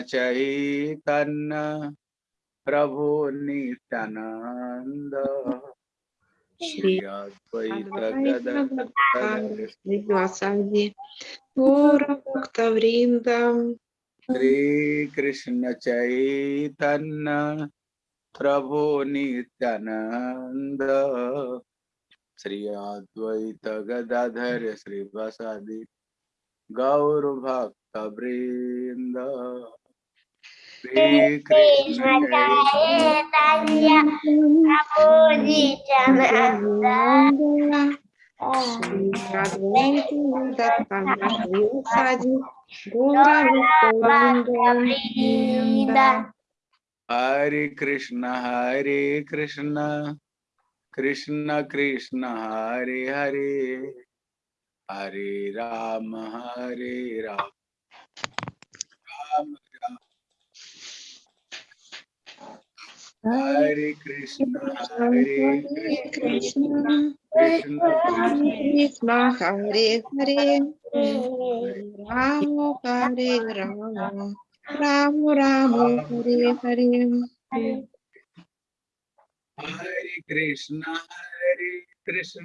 चैतन प्रभु नित्यानंद। श्री श्री कृष्ण चैतन्य प्रभु नित्यानंद। श्री अद्वैत गदाधर श्री प्रसादी गौर भक्त वृंद। Shri Krishna Chaitanya Prabhu Nityananda Shri Advaita Tanakvipadi Gaura Govinda Hare Krishna Hare Krishna Krishna Krishna Hare Hare Hare Rama Hare Rama Ram हरे Krishna Krishna Krishna Hare Hare Rama Hare Rama Rama Rama Hare Hare हरे कृष्ण हरे कृष्ण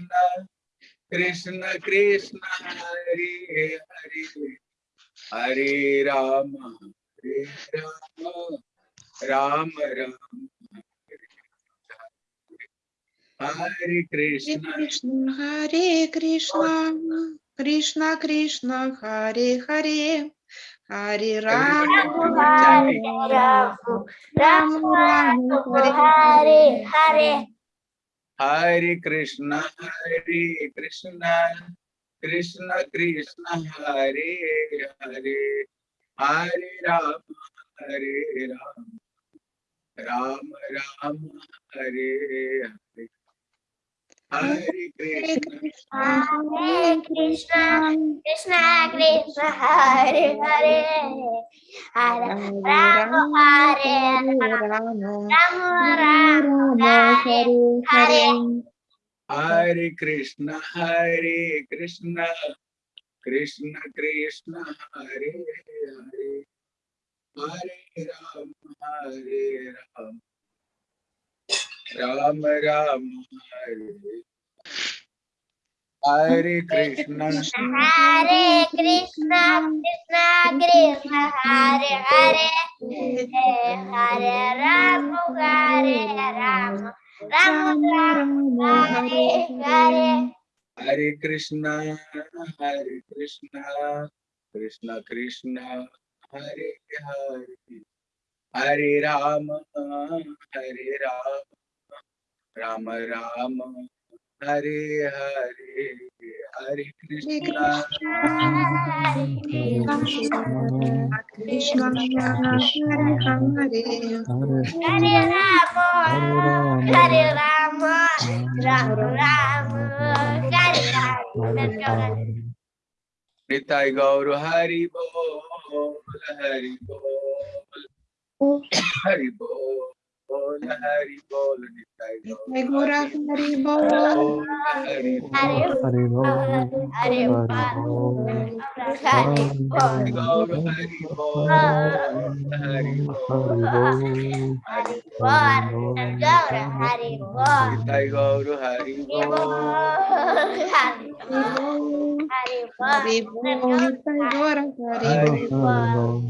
कृष्ण कृष्ण हरे हरे हरे राम हरे राम राम राम हरे Krishna Krishna Hare Krishna Krishna Krishna Hare Hare Hare Rama Everybody Hare Rama Rama Hare Hare हरे कृष्ण हरे कृष्ण कृष्ण कृष्ण हरे हरे हरे राम हरे राम राम राम हरे हरे हरे Hare Krishna Krishna Hare Krishna Krishna Krishna Hare Hare Hare Hare Rama Rama Hare Hare Rama Rama Rama Rama Rama Hare Hare Ram Ram. Hare Hare Krishna. Hare Krishna Krishna Krishna Hare Hare. Hare Ram Hare Ram. Ram Ram Hare Hare. Hare Krishna Hare Krishna. Krishna Krishna Hare Hare. Hare Ram Hare Ram. Ram Ram. Hare Hare Hare Krishna. हरे राम हरे राम राम राम। हरे गौर हरि बोल हरि बोल। हरि बोल। Bol Hari Bol Hari-bol, Hari Bol Hari Bol Hari Bol Hari Bol Hari Bol Hari Bol Hari Bol Hari-bol, Hari Bol Hari Bol Hari Bol Nitai Gora Hari Bol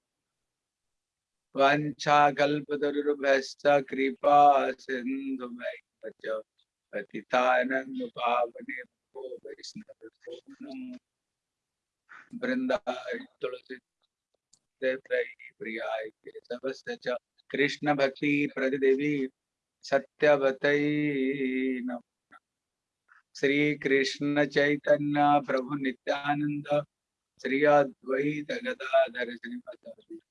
वंशाकल्पतरुभ्यश्च कृपा सिन्धुभैश्च पतितानन्दपावनेभ्यो वैष्णवभ्यो प्रतिदेवी सत्यवत श्री कृष्ण चैतन्य प्रभु नित्यानन्द श्री अद्वैत गदाधर श्रीमद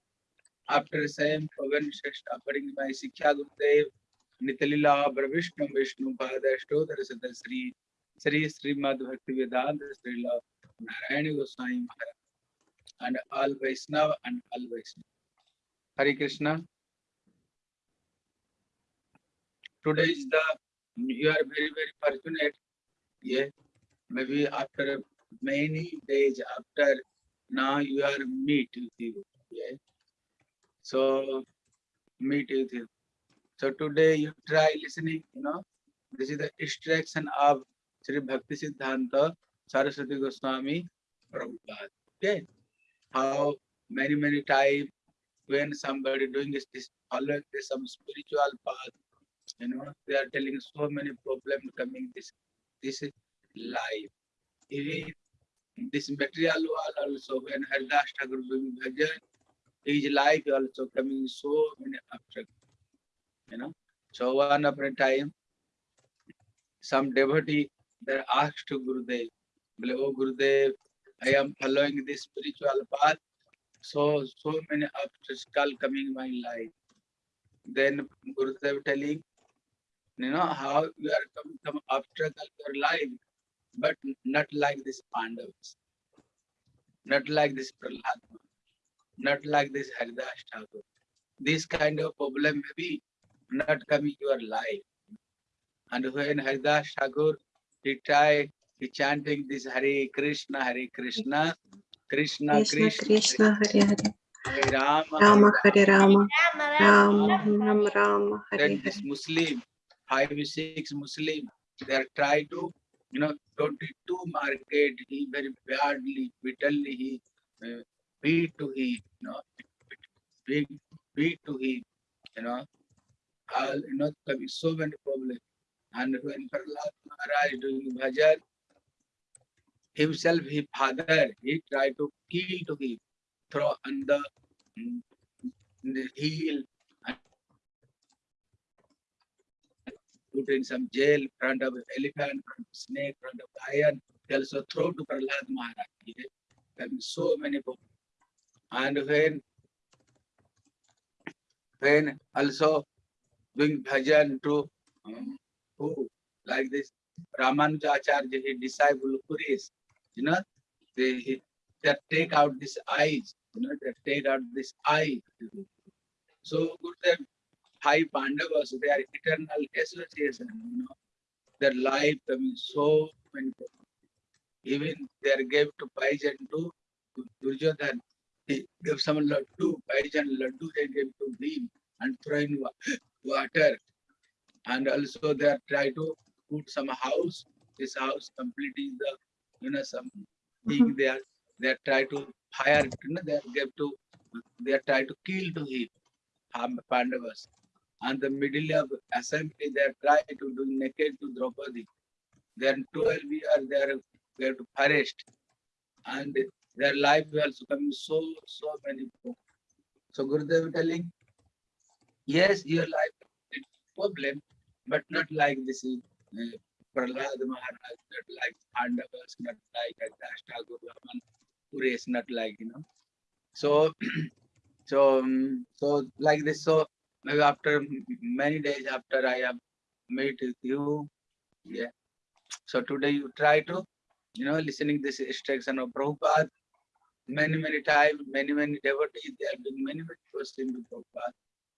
After same awareness offering my Sikha Gurudev, Nitalila Prabhishnam Vishnum Pada Ashtodar Sata Sri Sri Srimad Bhakti Vedanta Sri Narayana Goswami Maharaj and all Vaishnava and all Vaishnava. Hare Krishna. Today is the you are very very fortunate. Yeah, maybe after many days after now you are meet with you. Yeah, so meet with you. So today you try listening. You know, this is the instruction of Sri Bhakti Siddhanta Saraswati Goswami Prabhupada. Okay, how many many times when somebody doing this, this following this some spiritual path, you know, they are telling so many problems coming this this life. Even this material world also when Haridas Thakur doing bhajan, his life also coming so many obstacles. You know. So one upon a time, some devotee they asked to Gurudev, "Bole, Oh Gurudev, I am following this spiritual path so so many obstacles coming in my life. Then Gurudev telling, you know, how you are coming some obstacle in your life, but not like this Pandavas, not like this Prahlad, not like this Haridas Thakur. This kind of problem may be not coming your life. And when Haridas Thakur, he tried, he chanting this Hare Krishna, Hare Krishna, Krishna Krishna Krishna, Krishna Hare Hare Hare Rama, Rama Hare Rama Rama Rama, Rama Hare Hare this Muslim, five six Muslim, they are trying to, you know, 22 market, he very badly, bitterly, he uh, beat to he, you know, beat, beat to he, you know, all, you know, there is so many problems. And when Prahlad Maharaj doing bhajan, himself, his father, he tried to kill to him, throw on the, mm, the heel put in some jail, in front of elephant, front of snake, front of lion. They also throw to Prahlad Maharaj. He. There were so many people. And when when also doing bhajan to um, who like this Ramanujacharya, his disciple Puris, you know, they he- they take out this eyes, you know, they take out this eye. So Gurudev five Pandavas, they are eternal association, you know. Their life coming so many. Even they are gave to poison to Duryodhan. He gave some laddu, poison laddu they gave to him and throw in water. And also they are try to put some house. This house completely the you know some thing mm-hmm. they are they are try to fire, you know, they are give to they are try to kill to him. Pandavas and the middle of assembly they are trying to do naked to Draupadi. Then 12 years they are they are to forest and their life will also coming so so many people. So Gurudev telling, yes, your life is problem, but not like this is uh, Prahlad Maharaj, not like Pandavas, not like Puresh, not like you know. So so um, so like this so maybe after many days after I have met with you, yeah. So today you try to, you know, listening this instruction of Prabhupada many, many times, many, many devotees, they many, many questions to Prabhupada.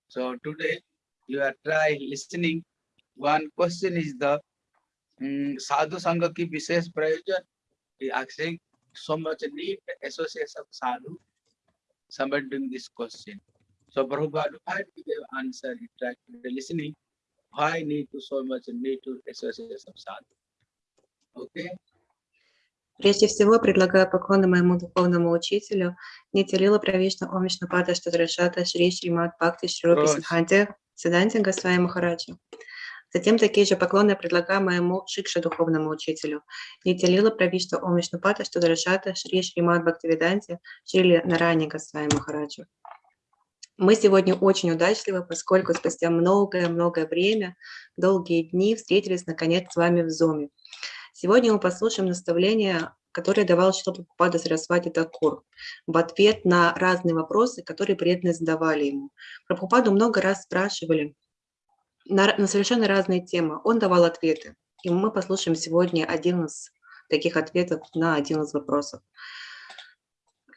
So today you are try listening. One question is the um, sadhu sangha ki vishesh prayojan. He asking so much need association of sadhu. Somebody doing this question. So Prabhupada, why to give answer? He tried to listening. Why need to so much need to association of sadhu? Okay. Прежде всего, предлагаю поклоны моему духовному учителю Нитилила Правишна Омишна Пада Штадрашата Шри Шримат Бхакти Шрупи. Сидханте Сиданте Госвами Махараджи. Затем такие же поклоны я предлагаю моему Шикша духовному учителю Нитилила Правишна Омишна Пада Штадрашата Шри Шримат Бхактивиданте Шри Нарани Госвами Махараджи. Мы сегодня очень удачливы, поскольку спустя многое-многое время, долгие дни встретились наконец с вами в Зуме. Сегодня мы послушаем наставления, которые давал Шилапрапада Сарасвати Такур в ответ на разные вопросы, которые преданные задавали ему. Прабхупаду много раз спрашивали на, на совершенно разные темы. Он давал ответы. И мы послушаем сегодня один из таких ответов на один из вопросов.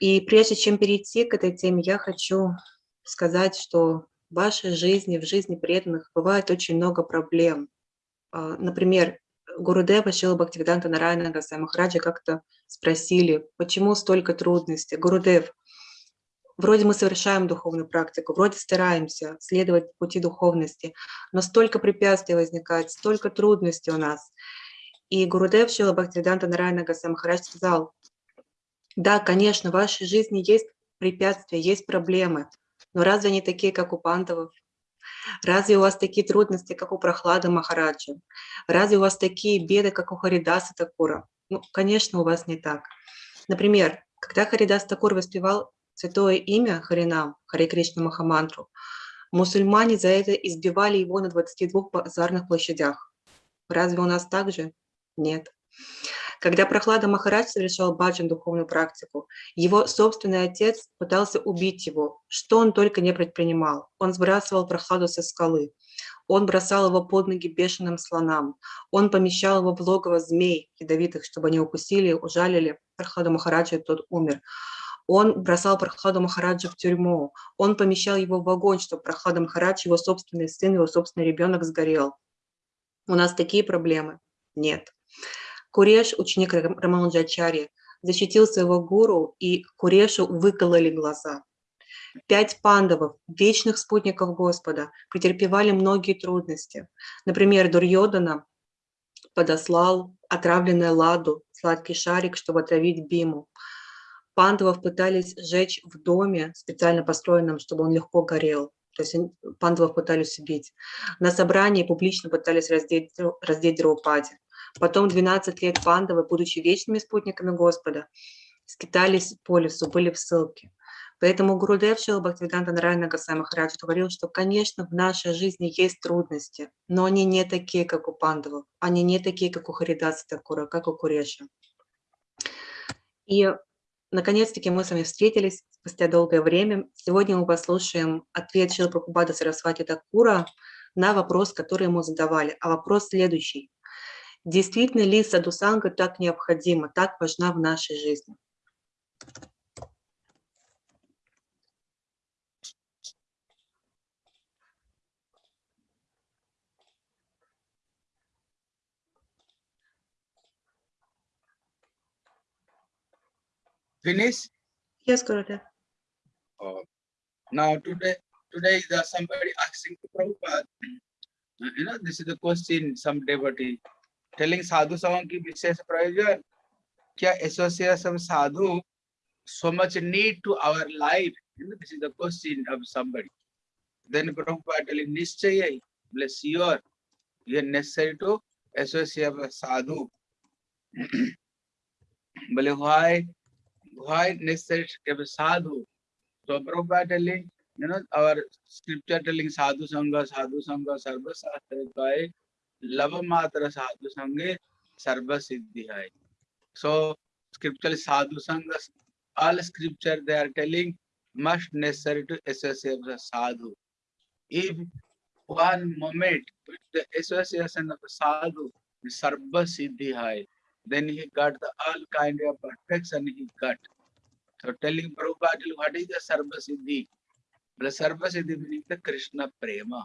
И прежде чем перейти к этой теме, я хочу сказать, что в вашей жизни, в жизни преданных бывает очень много проблем. А, Например, Гурудева Шила Бхактивиданта Нарайана Гасай Махараджа как-то спросили, почему столько трудностей. Гурудев, вроде мы совершаем духовную практику, вроде стараемся следовать пути духовности, но столько препятствий возникает, столько трудностей у нас. И Гурудев Шила Бхактивиданта Нарайана Гасай Махарадж сказал, да, конечно, в вашей жизни есть препятствия, есть проблемы, но разве они такие, как у пандавов? Разве у вас такие трудности, как у Прохлады Махараджа? Разве у вас такие беды, как у Харидаса Такура? Ну, конечно, у вас не так. Например, когда Харидас Такур воспевал святое имя Харинам, Харе Кришна Махамантру, мусульмане за это избивали его на 22 базарных площадях. Разве у нас так же? Нет. Когда Прохлада Махарадж совершал баджан духовную практику, его собственный отец пытался убить его, что он только не предпринимал. Он сбрасывал Прохладу со скалы, он бросал его под ноги бешеным слонам, он помещал его в логово змей ядовитых, чтобы они укусили, ужалили Прохладу Махараджа, и тот умер. Он бросал Прохладу Махараджа в тюрьму, он помещал его в огонь, чтобы Прохлада Махарадж, его собственный сын, его собственный ребенок сгорел. У нас такие проблемы? Нет. Куреш, ученик Рам- Рамануджачари, защитил своего гуру, и Курешу выкололи глаза. Пять пандавов, вечных спутников Господа, претерпевали многие трудности. Например, Дурьодана подослал отравленное ладу, сладкий шарик, чтобы отравить Биму. Пандавов пытались сжечь в доме, специально построенном, чтобы он легко горел. То есть пандавов пытались убить. На собрании публично пытались раздеть, раздеть Драупади. Потом 12 лет пандавы, будучи вечными спутниками Господа, скитались по лесу, были в ссылке. Поэтому Гурудев Шила Бхактивиданта Нарайна Гасай Махарадж говорил, что, конечно, в нашей жизни есть трудности, но они не такие, как у пандавов, они не такие, как у Харидаса Такура, как у Куреша. И, наконец-таки, мы с вами встретились спустя долгое время. Сегодня мы послушаем ответ Шила Прабхупада Сарасвати Такура на вопрос, который ему задавали. А вопрос следующий. Действительно ли садусанга так необходима, так важна в нашей жизни? Finish? Yes, Gurudev. Oh. Now today, today the somebody asking to Prabhupada, uh, you know, this is the question, some devotee, telling sadhu सभाओं की विशेष प्रयोजन क्या association सब sadhu so much need to our life this is the question of somebody then Prabhupada telling निश्चय ही bless your you necessary to association sadhu बोले why why necessary to sadhu तो Prabhupada telling you know our scripture telling sadhu संघ साधु संघ सर्वशास्त्र का है sarva siddhi hai. So scripture sadhu sangha, all scripture they are telling must necessary to associate with a sadhu. If one moment with the association of a sadhu, sarva siddhi hai, then he got the all kind of perfection he got. So telling Prabhupada, what is the Sarva Siddhi? The Sarva Siddhi meaning the Krishna Prema.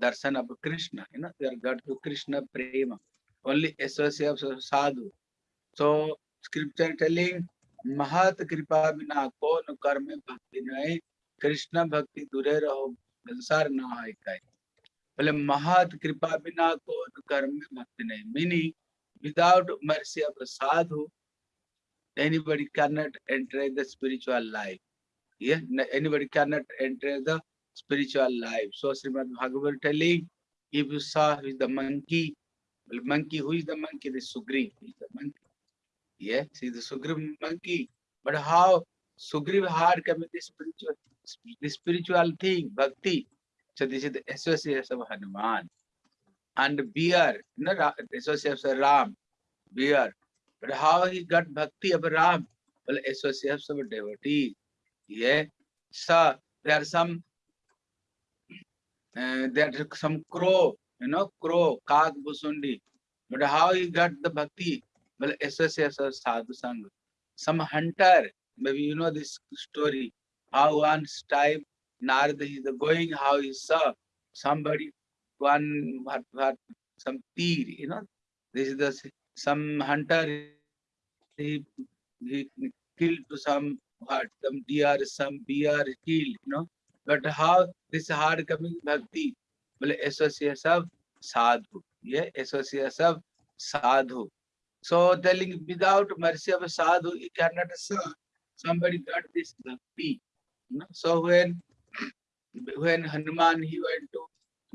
Of Krishna, you know, they are got to Krishna Prema. Only associates of sadhu. So scripture telling Mahat Kripa Bina Kon Karme Bhakti Nai Krishna Bhakti Dure Raho Sansar Na Hai Kai. बोले महत कृपा बिना को कर्म भक्ति नहीं meaning without mercy of a sadhu anybody cannot enter the spiritual life. Yeah, anybody cannot enter the spiritual life. So Srimad Bhagavad telling, if you saw who is the monkey, well, monkey, who is the monkey? The Sugriv is the monkey. Yeah, see the Sugriv monkey. But how Sugriv come with the spiritual, the spiritual thing, bhakti. So this is the association of Hanuman. And bear, not association of Ram, bear. But how he got bhakti of Ram? Well, association of devotees. Yeah. So there are some uh, there are some crow, you know, crow, kak busundi. But how he got the bhakti? Well, association sadhu sangha. Some hunter, maybe you know this story. How once time Narada is going, how he saw somebody, one what what some teer, you know. This is the some hunter he he killed to some what some deer, some bear killed, you know. But how this hard coming bhakti? Well, association of sadhu. Yeah, association of sadhu. So telling without mercy of sadhu, you cannot saw somebody got this bhakti. You know? So when when Hanuman he went to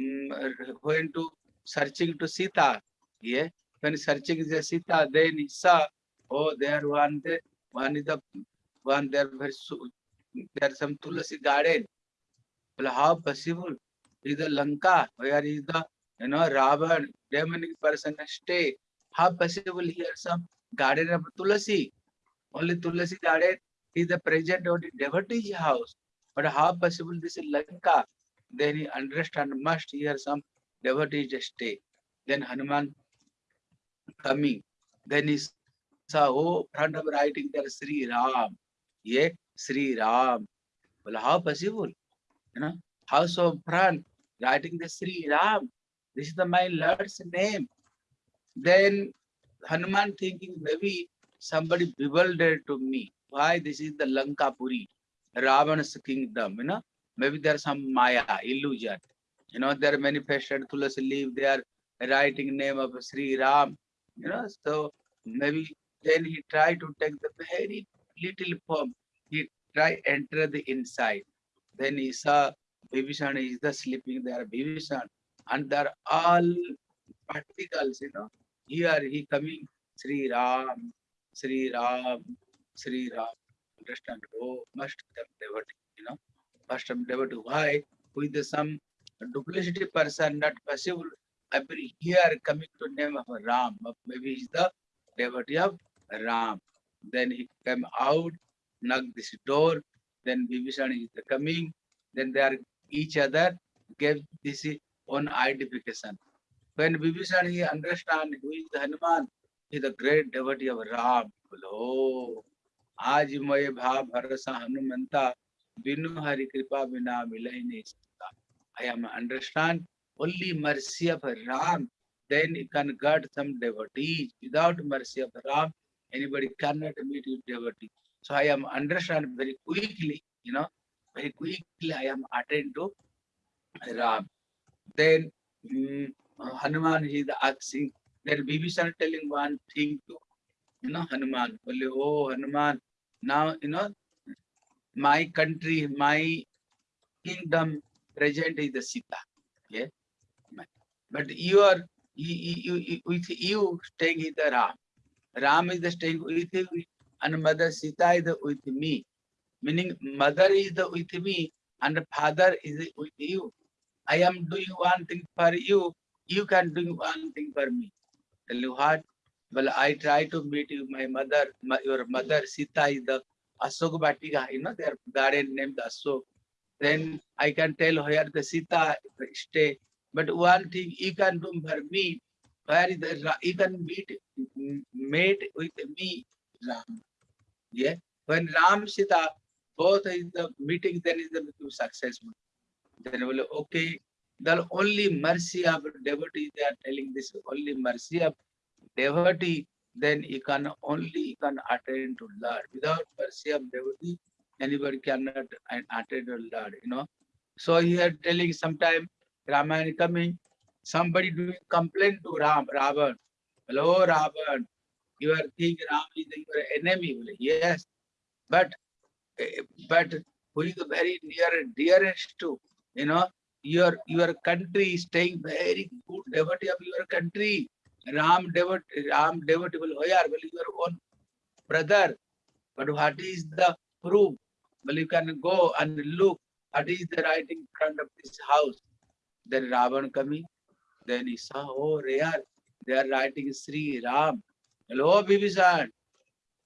mm, went to searching to Sita, yeah, when searching the Sita, then he saw, oh, there one there, one is the one there very su- there some Tulasi garden. Well, how possible? Is the Lanka where is the you know Ravan demonic person stay? How possible here some garden of Tulasi? Only Tulasi garden is the present of the devotee's house. But how possible this is Lanka? Then he understand must here some devotees stay. Then Hanuman coming. Then he saw, oh, front of writing there Sri Ram. Yeah, Sri Ram. Well, how possible? You know, how so front writing the Sri Ram? This is the my Lord's name. Then Hanuman thinking maybe somebody bewildered to me. Why this is the Lankapuri, Ravana's kingdom, you know? Maybe there's some Maya, illusion. You know, there are manifested Tulasi leaf, they are writing name of Sri Ram, you know, so maybe then he tried to take the very little form. He try enter the inside. Then he saw Vibhishan is the sleeping there, Vibhishan, and they're all particles, you know. Here he coming, Sri Ram, Sri Ram, Sri Ram. Understand? Oh, must have devotee, you know, must have devotee. Why? With some duplicity person, not possible. Every year coming to name of Ram, maybe he's the devotee of Ram. Then he came out, knocked this door Then Vibhishan is the coming. Then they are each other gave this own identification. When Vibhishan he understand who is the Hanuman, he is the great devotee of Ram. Oh, आज मय भाव भरोसा हनुमंता बिनु हरि कृपा बिना मिलय नहीं सकता. I am understand only mercy of Ram, then you can get some devotees. Without mercy of Ram, anybody cannot meet with devotee. so I am understand very quickly, you know, very quickly I am attend to Ram. Then mm, Hanuman is asking, then Vibhishan telling one thing to you know Hanuman. Oh Hanuman, now you know my country, my kingdom present is the Sita. Yeah. But you are you, you, you, with you staying in the Ram. Ram is the staying with you, and mother Sita is with me. Meaning mother is with me and father is with you. I am doing one thing for you, you can do one thing for me. Tell you what? Well, I try to meet you, my mother, my, your mother Sita is the Asok Batika, you know, their garden named Asok. Then I can tell where the Sita stay. But one thing you can do for me, where is the, you can meet, m- mate with me, Ram. Yeah. When Ram Sita both is the meeting, then is the successful. Then will okay. The only mercy of devotee, they are telling this only mercy of devotee, then you can only you can attain to Lord. Without mercy of devotee, anybody cannot attain to Lord, you know. So here telling sometime Ramayana coming, somebody doing complaint to Ram, Ravan. Hello, Ravan. You are think Ram is your enemy. Yes, but eh, but who is very near dearest to you know your your country is staying very good devotee of your country. Ram devotee, Ram devotee will where well your own brother. But what is the proof? Well, you can go and look. What is the writing in front of this house? Then Ravan coming. Then he saw, oh, there, they are writing Sri Ram. Hello, Bibhishan.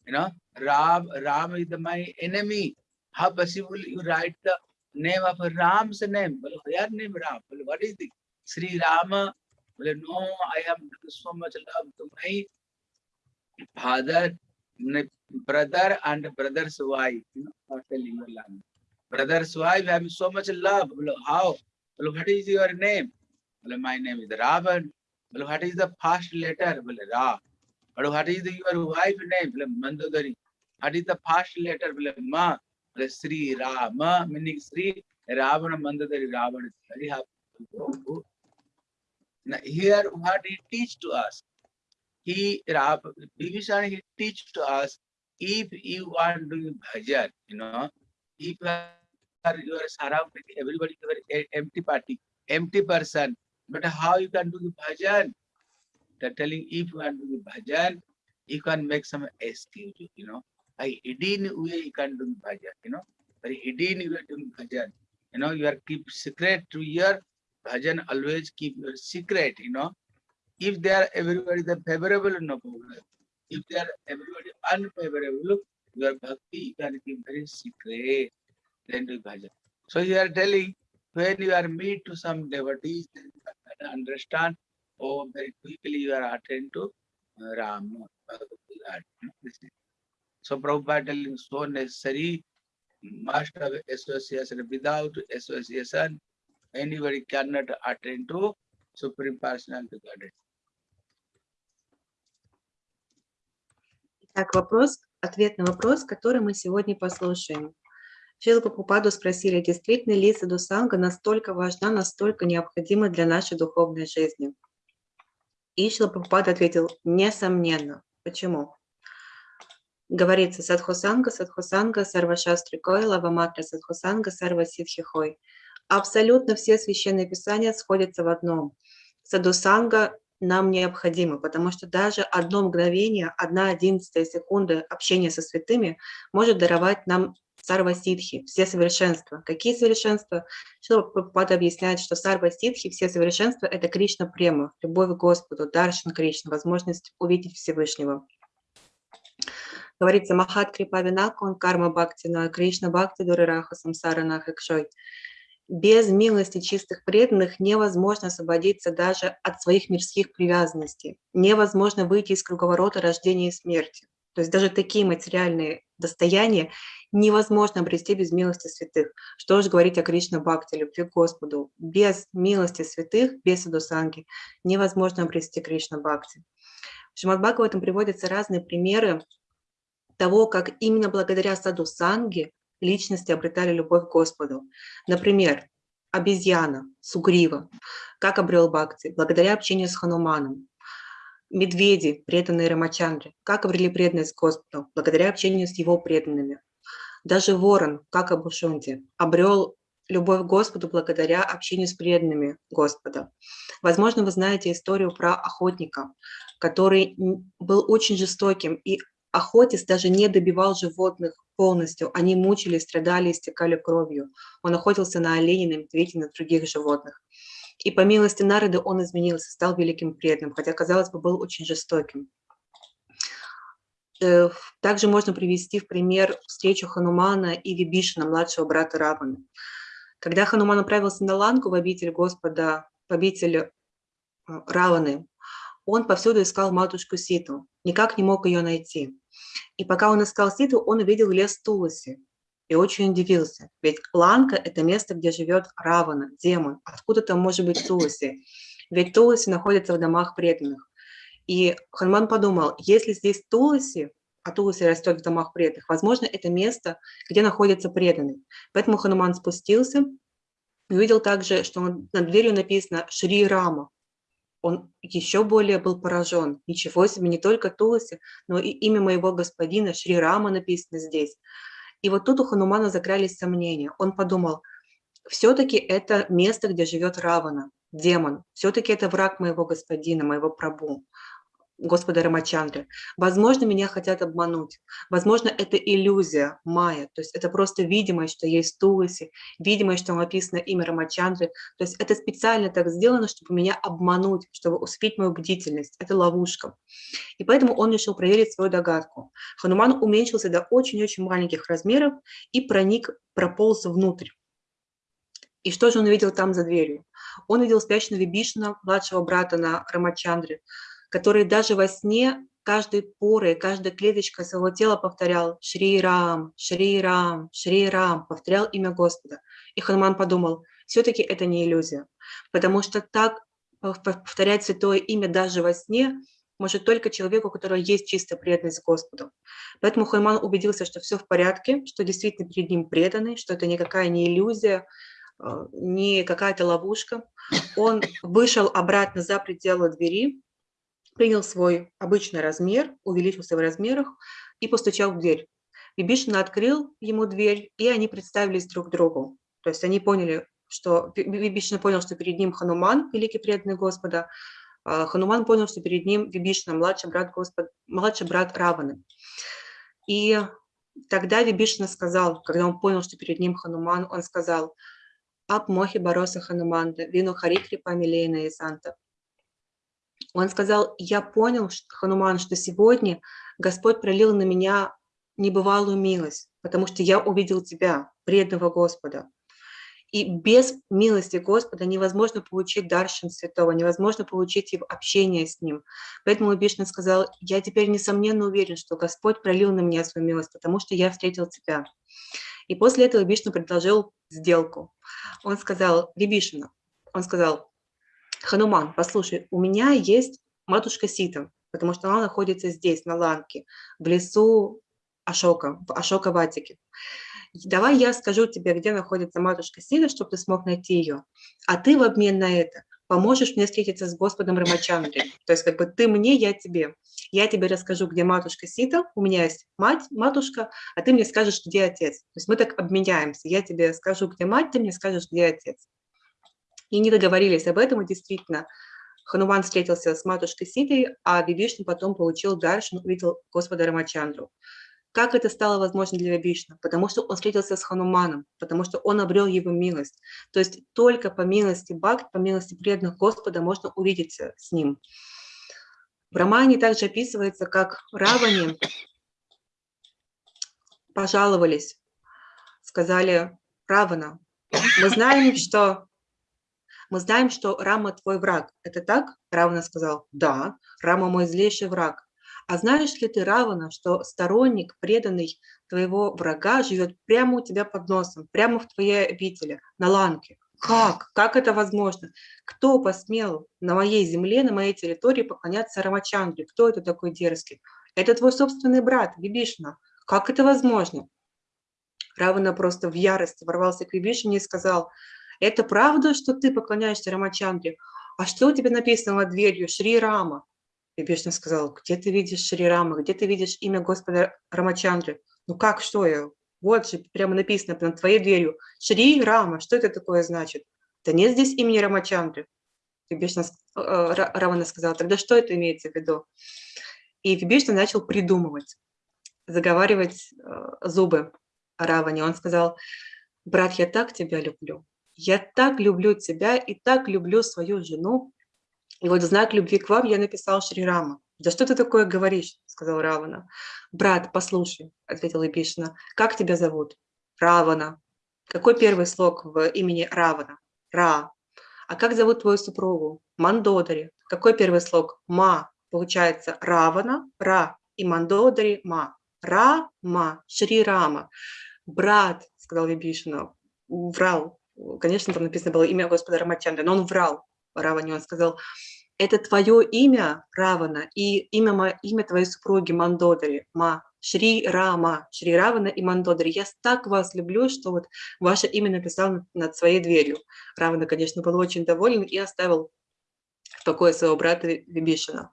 You know, Ram, Ram is my enemy. How possible you write the name of Ram's name? Well, their name Ram. Well, what is the Sri Rama? Well, no, I have so much love to my father, brother, and brother's wife. You know, not telling you language. Brother's wife I have so much love. Well, how? Well, what is your name? Well, my name is Ravan. Well, what is the first letter? Well, Ra. Well, what is the, your wife name? Mandodari. What is the first letter? Ma. Sri Rama, meaning Sri Ravana Mandodari Ravana. Very happy. Now, here what he teach to us. He, Rav, Bibhishan, he teach to us, if you want to do bhajan, you know, if you are, are surrounded, everybody is a very e- empty party, empty person, but how you can do the bhajan? They're telling if you are doing do bhajan, you can make some excuse, you know. By hidden way you can do bhajan, you know. Very hidden way doing bhajan. You know, you are keep secret to your bhajan, always keep your secret, you know. If they are everybody the favorable, no problem. If they are everybody unfavorable, your bhakti you can keep very secret, then do bhajan. So you are telling when you are meet to some devotees, then you can understand, oh, very quickly you are attend to uh, Ram. So Prabhupada telling so necessary, must have association. Without association, anybody cannot attend to Supreme Personality Godhead. Итак, вопрос, ответ на вопрос, который мы сегодня послушаем. Шрила Прабхупаду спросили, действительно ли садхусанга настолько важна, настолько необходима для нашей духовной жизни? И Шрила Прабхупада ответил, несомненно. Почему? Говорится, садхусанга, садхусанга, сарвашастри кой, лаваматра садхусанга, сарва ситхи хой. Абсолютно все священные писания сходятся в одном. Садхусанга нам необходимо, потому что даже одно мгновение, одна одиннадцатая секунда общения со святыми может даровать нам сарва ситхи, все совершенства. Какие совершенства? Шрила Прабхупада объясняет, что сарва ситхи, все совершенства — это Кришна према, любовь к Господу, даршан Кришна, возможность увидеть Всевышнего. Говорится, Махат Крипа Винакон, Карма Бхактина, Кришна Бхакти Дурараха Самсара Нахакшой. Без милости чистых преданных невозможно освободиться даже от своих мирских привязанностей. Невозможно выйти из круговорота рождения и смерти. То есть даже такие материальные достояния невозможно обрести без милости святых. Что же говорить о Кришна Бхакти, любви к Господу? Без милости святых, без садусанги невозможно обрести Кришна Бхакти. В Шримад Бхагаватам приводятся разные примеры того, как именно благодаря садусанге личности обретали любовь к Господу. Например, обезьяна, сугрива, как обрел Бхакти, благодаря общению с Хануманом. Медведи, преданные Рамачандре, как обрели преданность Господу, благодаря общению с его преданными. Даже ворон, как Абушунти, обрел любовь к Господу благодаря общению с преданными Господа. Возможно, вы знаете историю про охотника, который был очень жестоким и охотясь даже не добивал животных полностью. Они мучились, страдали, истекали кровью. Он охотился на оленей, на медведей, на других животных. И по милости Народа он изменился, стал великим преданным, хотя, казалось бы, был очень жестоким. Э, Также можно привести в пример встречу Ханумана и Вибишина, младшего брата Равана. Когда Хануман отправился на Ланку в обитель Господа, в обитель э, Раваны, он повсюду искал матушку Ситу, никак не мог ее найти. И пока он искал Ситу, он увидел лес Туласи и очень удивился. Ведь Ланка – это место, где живет Равана, демон. Откуда там может быть Туласи? Ведь Туласи находится в домах преданных. И Ханман подумал, если здесь Туласи, а Туласи растет в домах преданных, возможно, это место, где находится преданный. Поэтому Хануман спустился и увидел также, что над дверью написано «Шри Рама», он еще более был поражен. Ничего себе, не только Туласи, но и имя моего господина Шри Рама написано здесь. И вот тут у Ханумана закрались сомнения. Он подумал, все-таки это место, где живет Равана, демон. Все-таки это враг моего господина, моего прабу. Господа Рамачандры. Возможно, меня хотят обмануть. Возможно, это иллюзия майя. То есть это просто видимость, что есть Туласи, видимость, что написано имя Рамачандры. То есть это специально так сделано, чтобы меня обмануть, чтобы успеть мою бдительность. Это ловушка. И поэтому он решил проверить свою догадку. Хануман уменьшился до очень-очень маленьких размеров и проник, прополз внутрь. И что же он увидел там за дверью? Он видел спящего Вибишна, младшего брата на Рамачандре, который даже во сне каждой порой, каждая клеточка своего тела повторял Шри Рам, Шри Рам, Шри Рам, повторял имя Господа. И Хануман подумал, все-таки это не иллюзия, потому что так повторять святое имя даже во сне может только человеку, у которого есть чистая преданность Господу. Поэтому Хануман убедился, что все в порядке, что действительно перед ним преданный, что это никакая не иллюзия, э, не какая-то ловушка. Он вышел обратно за пределы двери, принял свой обычный размер, увеличился в размерах и постучал в дверь. Бибишин открыл ему дверь, и они представились друг другу. То есть они поняли, что Вибишин понял, что перед ним Хануман, великий преданный Господа, а Хануман понял, что перед ним Вибишна, младший брат, Господ, младший брат Раваны. И тогда Вибишна сказал, когда он понял, что перед ним Хануман, он сказал, «Ап мохи бароса Хануманда, вину харикри памилейна и санта». Он сказал, я понял, Хануман, что сегодня Господь пролил на меня небывалую милость, потому что я увидел тебя, преданного Господа. И без милости Господа невозможно получить Даршин Святого, невозможно получить его общение с Ним. Поэтому Бишна сказал, я теперь несомненно уверен, что Господь пролил на меня свою милость, потому что я встретил тебя. И после этого Бишна предложил сделку. Он сказал, Вибишина, он сказал, Хануман, послушай, у меня есть матушка Сита, потому что она находится здесь, на Ланке, в лесу Ашока, в Ашока-Ватике. Давай я скажу тебе, где находится матушка Сита, чтобы ты смог найти ее. А ты в обмен на это поможешь мне встретиться с Господом Рамачандри. То есть как бы ты мне, я тебе. Я тебе расскажу, где матушка Сита, у меня есть мать, матушка, а ты мне скажешь, где отец. То есть мы так обменяемся. Я тебе скажу, где мать, ты мне скажешь, где отец. И не договорились об этом, и действительно, Хануман встретился с матушкой Ситой, а Вибишну потом получил Даршин, увидел Господа Рамачандру. Как это стало возможно для Вибишна? Потому что он встретился с Хануманом, потому что он обрел его милость. То есть только по милости Бхакт, по милости преданных Господа можно увидеться с ним. В романе также описывается, как Равани пожаловались, сказали Равана, мы знаем, что мы знаем, что Рама твой враг. Это так? Равана сказал, да, Рама мой злейший враг. А знаешь ли ты, Равана, что сторонник, преданный твоего врага, живет прямо у тебя под носом, прямо в твоей обители, на ланке? Как? Как это возможно? Кто посмел на моей земле, на моей территории поклоняться Рамачандре? Кто это такой дерзкий? Это твой собственный брат, Вибишна. Как это возможно? Равана просто в ярости ворвался к Вибишине и сказал, это правда, что ты поклоняешься Рамачандре? А что у тебя написано над дверью? Шри Рама. И Бишна сказал, где ты видишь Шри Рама, где ты видишь имя Господа Рамачандры? Ну как, что я? Вот же прямо написано над твоей дверью. Шри Рама, что это такое значит? Да нет здесь имени Рамачандры. И Бишна, э, Равана сказал, тогда что это имеется в виду? И Вибишна начал придумывать, заговаривать э, зубы Раване. Он сказал, брат, я так тебя люблю, я так люблю тебя и так люблю свою жену. И вот знак любви к вам я написал Шри Рама. Да что ты такое говоришь, сказал Равана. Брат, послушай, ответила Бишна, как тебя зовут? Равана. Какой первый слог в имени Равана? Ра. А как зовут твою супругу? Мандодари. Какой первый слог? Ма. Получается Равана, Ра и Мандодари, Ма. Ра-ма, Шри Рама. Брат, сказал Вибишина, врал, конечно, там написано было имя Господа Рамачандра, но он врал Раване, он сказал, это твое имя, Равана, и имя, имя твоей супруги Мандодари, Ма, Шри Рама, Шри Равана и Мандодари. Я так вас люблю, что вот ваше имя написал над своей дверью. Равана, конечно, был очень доволен и оставил покоя своего брата Ви- Вибишина.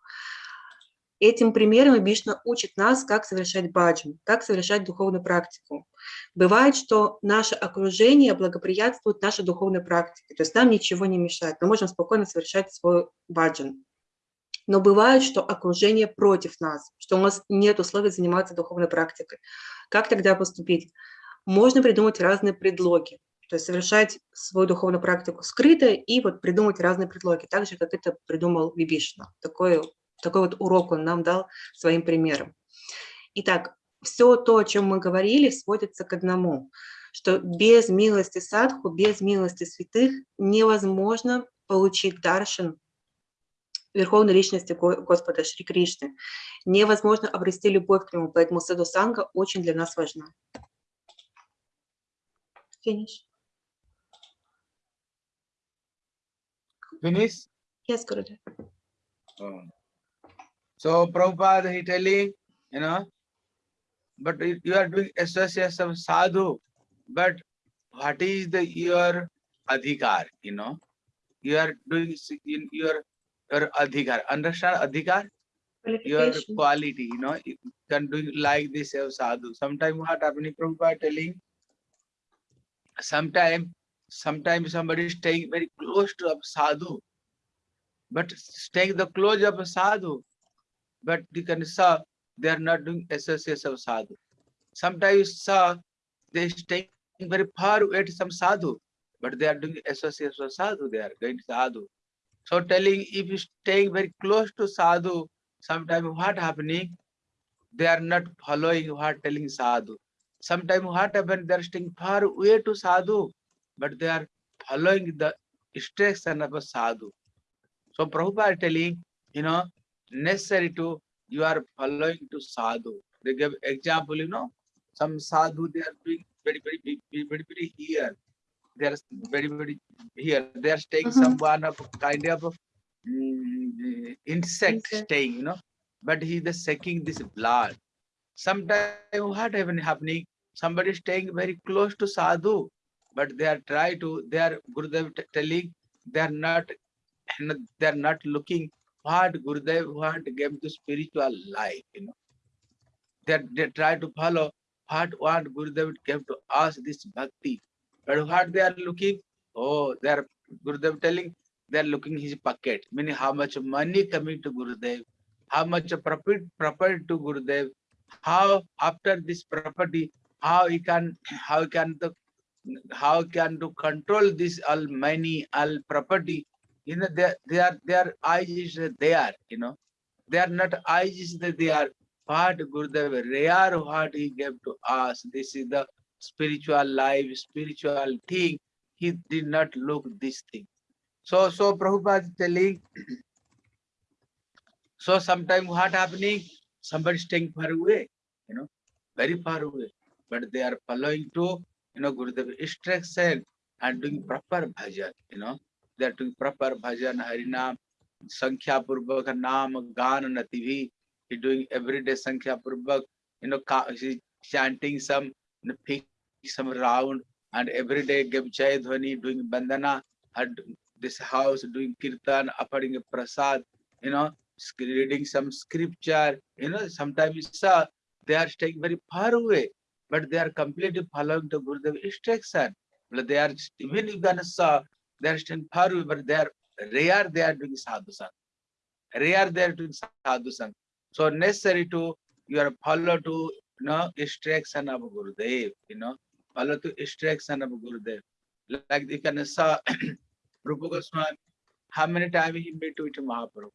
Этим примером Вибишна учит нас, как совершать баджан, как совершать духовную практику. Бывает, что наше окружение благоприятствует нашей духовной практике, то есть нам ничего не мешает, мы можем спокойно совершать свой баджан. Но бывает, что окружение против нас, что у нас нет условий заниматься духовной практикой. Как тогда поступить? Можно придумать разные предлоги, то есть совершать свою духовную практику скрыто и вот придумать разные предлоги, так же, как это придумал Вибишна. Такой, такой вот урок он нам дал своим примером. Итак, все то, о чем мы говорили, сводится к одному, что без милости садху, без милости святых невозможно получить даршин Верховной Личности Го- Господа Шри Кришны. Невозможно обрести любовь к Нему, поэтому саду санга очень для нас важна. Finish. Finish? Yes, Gurudev. Oh. So Prabhupada he telling, you know, but you you are doing association of sadhu, but what is the your adhikar, you know? You are doing in your your adhikar. Understand adhikar? Your quality, you know, you can do like this of sadhu. Sometimes what happening, Prabhupada telling, sometimes sometimes somebody is staying very close to a sadhu, but staying the close of a sadhu, but you can saw they are not doing association of sadhu. Sometimes saw they staying very far away to some sadhu, but they are doing association of sadhu, they are going to sadhu. So telling if you staying very close to sadhu, sometimes what happening, they are not following what telling sadhu. Sometimes what happen, they are staying far away to sadhu, but they are following the instruction of a sadhu. So Prabhupada telling, you know, necessary to you are following to sadhu. They give example, you know, some sadhu they are doing very, very very, very, very here. They are very, very here. They are staying Mhm. someone of kind of mm, insect Insect. staying, you know, but he is sucking this blood. Sometimes what even happening? Somebody staying very close to sadhu, but they are try to, they are Gurudev telling they are not they are not looking what Gurudev want gave to spiritual life, you know. They, they try to follow what what Gurudev gave to us this bhakti. But what they are looking, oh, they are Gurudev telling they are looking his pocket, meaning how much money coming to Gurudev, how much profit property to Gurudev, how after this property, how he can how he can the how can to control this all money, all property, you know, they, they are their eyes is there, you know. They are not eyes is they are what Gurudev rare what he gave to us. This is the spiritual life, spiritual thing. He did not look this thing. So so Prabhupada is telling so sometimes what happening? Somebody staying far away, you know, very far away. But they are following to, you know, Gurudev instruction and doing proper bhajan, you know. They are doing proper bhajan, Harinam, Sankhya Purvak, Naam, Gan, Nativi. He doing everyday Sankhya Purvak, you know, he chanting some, you know, pick some round and every day Jai Dhwani, doing Bandana, and this house doing Kirtan, offering a prasad, you know, reading some scripture, you know, sometimes saw they are staying very far away, but they are completely following the Gurudev instruction. But they are, even you can saw, they are staying far away, but they are rare, they are doing sadhu sang. Rare, they are doing sadhu sang. So necessary to, you are follow to, you know, instruction of Gurudev, you know, follow to instruction of Gurudev. Like you can saw, Rupa Goswami, how many times he met with Mahaprabhu?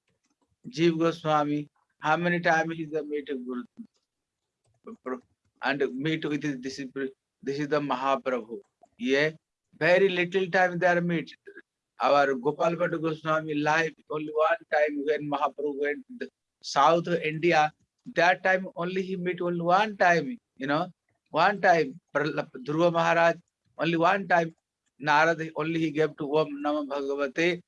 Jeev Goswami, how many times he with Guru and meet with his disciple. This is the Mahaprabhu. Yeah, very little time they are meet. Our Gopal Bhatt Goswami life only one time when Mahaprabhu went South India. That time only he meet only one time. You know, one time. Dhruva Maharaj only one time. Narad only he gave to Om Namah Bhagavate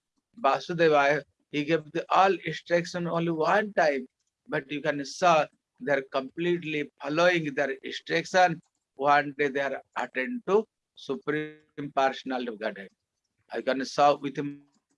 Vasudevaya. He gave the all instruction only one time. But you can saw they are completely following their instruction. One day they are attend to Supreme Personality of Godhead. I can saw with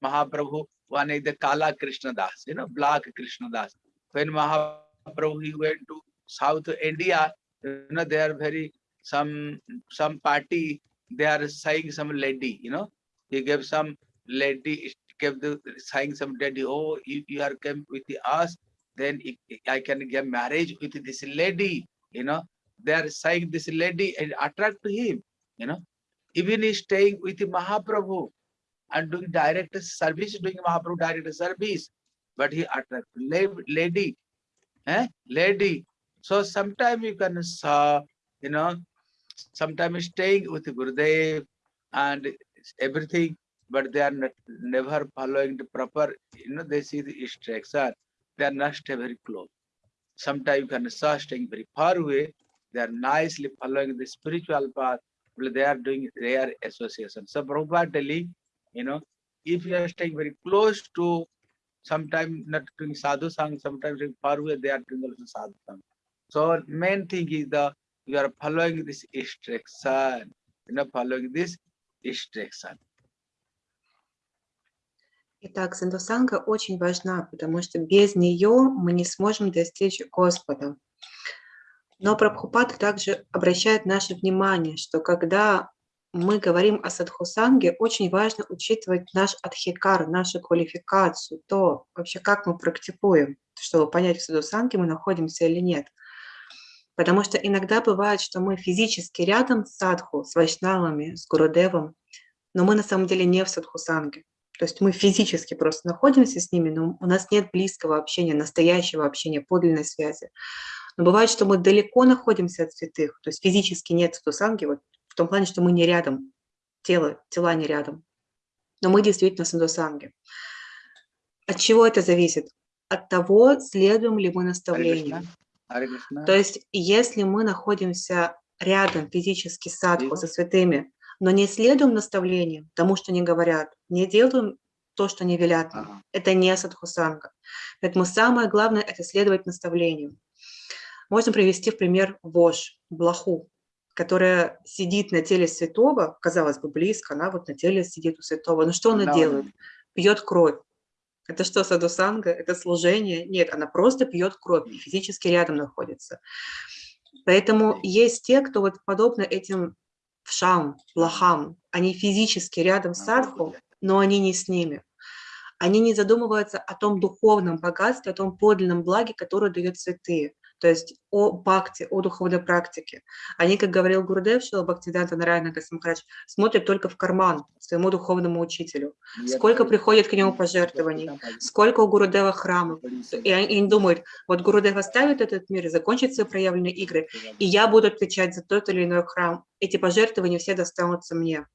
Mahaprabhu one is the Kala Krishna Das, you know, Black Krishna Das. When Mahaprabhu he went to South India, you know, they are very some some party, they are saying some lady, you know, he gave some lady, gave the saying some lady, oh, if you are come with us, then I can get marriage with this lady, you know. They are saying this lady and attract to him, you know. Even he staying with Mahaprabhu and doing direct service, doing Mahaprabhu direct service, but he attract lady, eh? lady. So sometime you can saw, you know, sometimes staying with Gurudev and everything, but they are not, never following the proper, you know, they see the instruction, they are not very close. Sometimes you can saw staying very far away, they are nicely following the spiritual path, they are doing their association. So Prabhupada telling, you know, if you are staying very close to sometimes not doing sadhu sang, sometimes doing far away, they are doing also sadhu sang. So main thing is the you are following this instruction, you know, following this instruction. Итак, сандусанга очень важна, потому что без нее мы не сможем достичь Господа. Но Прабхупада также обращает наше внимание, что когда мы говорим о садхусанге, очень важно учитывать наш адхикар, нашу квалификацию, то вообще как мы практикуем, чтобы понять, в садхусанге мы находимся или нет. Потому что иногда бывает, что мы физически рядом с садху, с вайшнавами, с гурудевом, но мы на самом деле не в садхусанге. То есть мы физически просто находимся с ними, но у нас нет близкого общения, настоящего общения, подлинной связи. Но бывает, что мы далеко находимся от святых, то есть физически нет садхусанги, вот в том плане, что мы не рядом, тело, тела не рядом. Но мы действительно садхусанги. От чего это зависит? От того, следуем ли мы Krishna. То есть, если мы находимся рядом физически с садху, со святыми, но не следуем наставлениям, тому, что они говорят, не делаем то, что они велят Ага. это не садхусанга. Поэтому самое главное – это следовать наставлениям. Можно привести в пример вож, блоху, которая сидит на теле святого, казалось бы, близко, она вот на теле сидит у святого. Но что она Да, делает? Пьет кровь. Это что, садусанга? Это служение? Нет, она просто пьет кровь, и физически рядом находится. Поэтому есть те, кто вот подобно этим вшам, блохам, они физически рядом с садху, но они не с ними. Они не задумываются о том духовном богатстве, о том подлинном благе, которое дает святые, то есть о бхакти, о духовной практике. Они, как говорил Гурдев Шила Бхактивиданта Нарайана Гасамхарадж, смотрят только в карман своему духовному учителю. Сколько приходит к нему пожертвований, сколько у Гурудева храмов. И они думают, вот Гурудев оставит этот мир, свои проявленные игры, и я буду отвечать за тот или иной храм. Эти пожертвования все достанутся мне.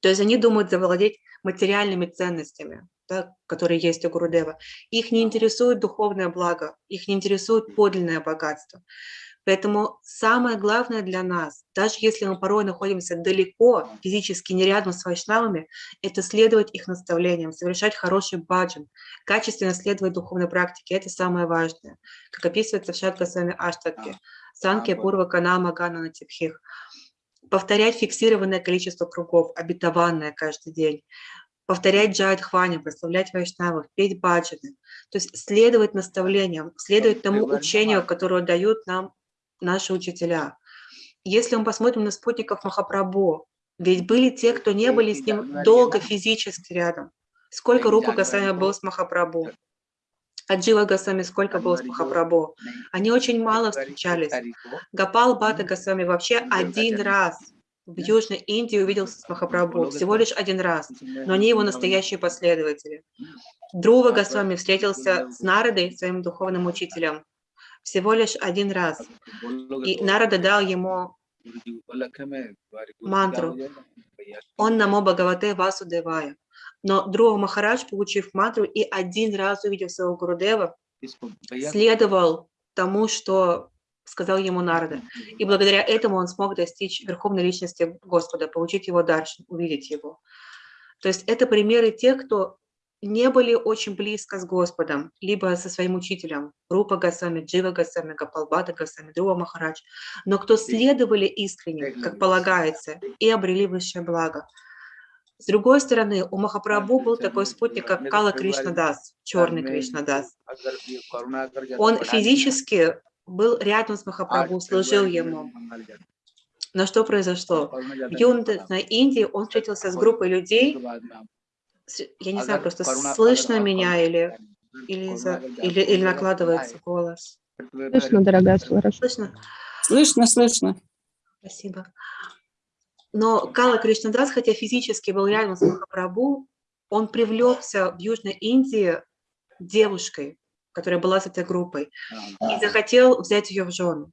То есть они думают завладеть материальными ценностями, да, которые есть у Гурудева. Их не интересует духовное благо, их не интересует подлинное богатство. Поэтому самое главное для нас, даже если мы порой находимся далеко, физически не рядом с вайшнавами, это следовать их наставлениям, совершать хороший баджан, качественно следовать духовной практике. Это самое важное. Как описывается в Шатгасвами Аштатке. Санке. Пурва Канама Гана Натипхих. Повторять фиксированное количество кругов, обетованное каждый день. Повторять джайдхвани, прославлять вайшнавов, петь баджаны. То есть следовать наставлениям, следовать тому учению, которое дают нам наши учителя. Если мы посмотрим на спутников Махапрабху, ведь были те, кто не были с ним долго физически рядом. Сколько Рупа Госвами был с Махапрабху? Аджива Госвами сколько был с Махапрабху? Они очень мало встречались. Гапал Бата Госвами вообще один раз в. Южной Индии увиделся с Махапрабху, всего лишь один раз, но они его настоящие последователи. Друва Госвами встретился с Народой, своим духовным учителем, всего лишь один раз. И Нарада дал ему мантру. «Он намо Бхагавате Васудевая». Но Друва Махарадж, получив мантру и один раз увидев своего Гурудева, следовал тому, что сказал ему Нарда. И благодаря этому он смог достичь верховной личности Господа, получить его дар, увидеть его. То есть это примеры тех, кто не были очень близко с Господом, либо со своим учителем, Рупа Гасами, Джива Гасами, Гапалбата Гасами, Друва Махарадж, но кто следовали искренне, как полагается, и обрели высшее благо. С другой стороны, у Махапрабху был такой спутник, как Кала Кришна Дас, черный Кришна Дас. Он физически был рядом с Махапрабху, служил ему. Но что произошло? В Юнде на Индии он встретился с группой людей, я не знаю, просто слышно меня или, или, за, или, или накладывается голос. Слышно, дорогая, хорошо. Слышно? Слышно, слышно. Спасибо. Но Кала Кришнадас, хотя физически был рядом с Махапрабху, он привлекся в Южной Индии девушкой, которая была с этой группой, и захотел взять ее в жену.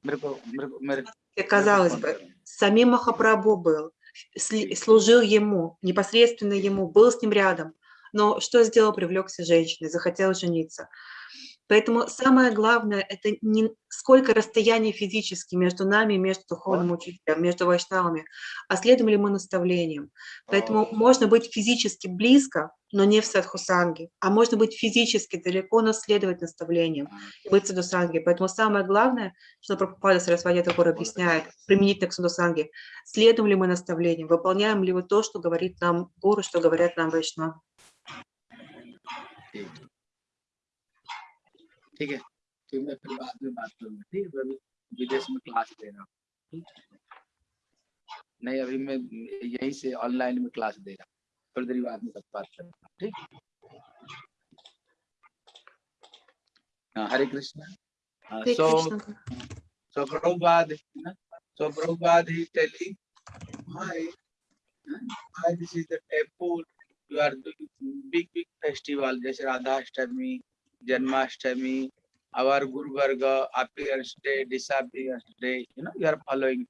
Казалось бы, самим Махапрабху был, служил ему, непосредственно ему, был с ним рядом. Но что сделал, привлекся женщиной, захотел жениться. Поэтому самое главное – это не сколько расстояние физически между нами, и между духовным учителем, между вайшнавами, а следуем ли мы наставлениям. Поэтому можно быть физически близко, но не в садхусанге, а можно быть физически далеко, но следовать наставлениям, и быть в садхусанге. Поэтому самое главное, что Прабхупада Сарасвати Такур объясняет, применительно к садхусанге, следуем ли мы наставлениям, выполняем ли мы то, что говорит нам гуру, что говорят нам вайшнавы. ठीक है? फिर मैं फिर बाद में बात करूँगा ठीक है? फिर विदेश में क्लास दे रहा हूँ। नहीं अभी मैं यहीं से ऑनलाइन में क्लास दे रहा हूँ। थोड़ी बाद में बात कर ठीक हाँ, हरे कृष्ण। हाँ, सो बिग बिग फेस्टिवल जैसे राधा अष्टमी Janmashtami our Guru Varga appearance day disappearance day you know you are following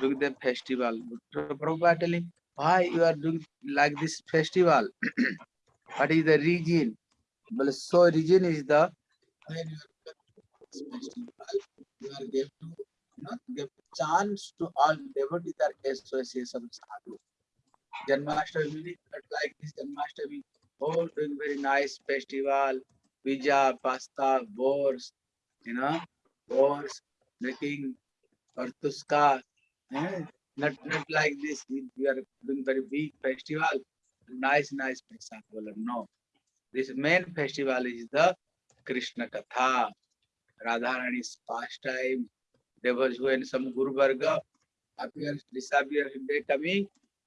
doing the festival Prabhupada telling why you are doing like this festival what is the reason well so reason is the when you are this festival you are give to not give chance to all devotees that association sadhu. Janmashtami, but like this Janmashtami, all doing very nice festival, pizza, pasta, wars, you know, wars, making kartuska, eh? not not like this. We are doing very big festival, nice nice festival. No, this main festival is the Krishna Katha, Radharani's pastime, devils when some Guru Varga appears, disappears, they coming,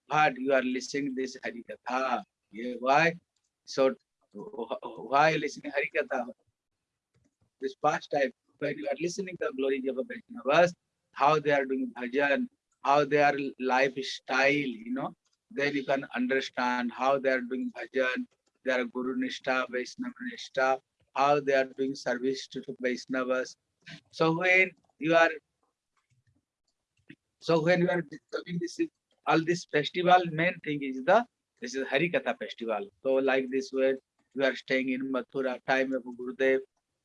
but you are listening this Hari Katha. Yeah, why? So wh- why listening Hari Katha? This pastime, when you are listening the glory of Vaishnavas, how they are doing bhajan, how their lifestyle, you know, then you can understand how they are doing bhajan, their Guru Nishtha, Vaishnava Nishtha, how they are doing service to the Vaishnavas. So when you are so when you are discovering this is all this festival, main thing is the this is Harikatha festival. So like this when you are staying in Mathura, time of Gurudev,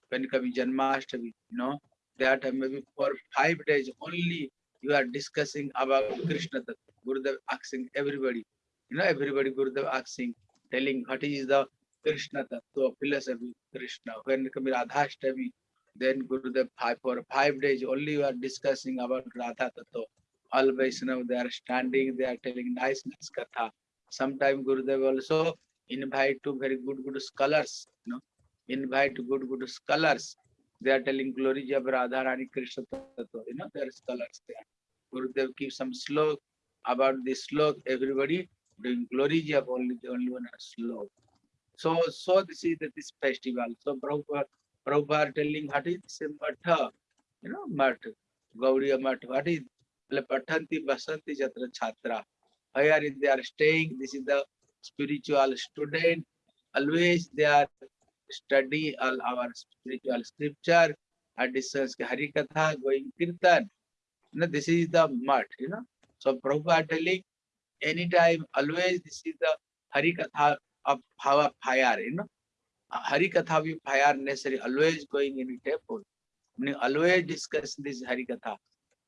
when coming Janmashtami, you know, that maybe for five days only you are discussing about Krishna Tattva. Gurudev asking everybody, you know, everybody Gurudev asking, telling what is the Krishna Tattva, philosophy, Krishna. When coming Radhashtami, then Gurudev five for five days only you are discussing about Radha Tattva. All Vaishnava, they are standing, they are telling nice, nice katha. Sometime Gurudev also invite to very good good scholars you know. Invite good good scholars. They are telling glory. of radha rani krishna tattva you know they are scholars there. Gurudev gives some slok about this slok. Everybody doing glory, of only the only one slok. So so this is the, this festival. So prabhupada prabhupada telling what is matha you know matha gauriya matha what is patanti basanti chatra chhatra. Here they are staying? This is the spiritual student always they are study all our spiritual scripture additions ke hari katha going kirtan. You this is the mud you know. So prabhupada telling anytime always this is the hari katha of our fire you know. Uh, hari katha we fire necessary always going in temple. Meaning always discuss this hari katha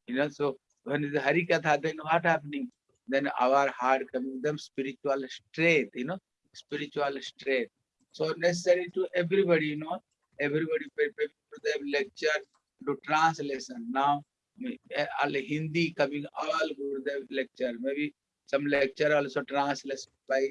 you know so when the Hari Katha, then what happening? Then our heart coming them spiritual strength, you know, spiritual strength. So necessary to everybody, you know, everybody prepare to them lecture, to translation. Now, eh, all Hindi coming, all Gurudev lecture, maybe some lecture also translated by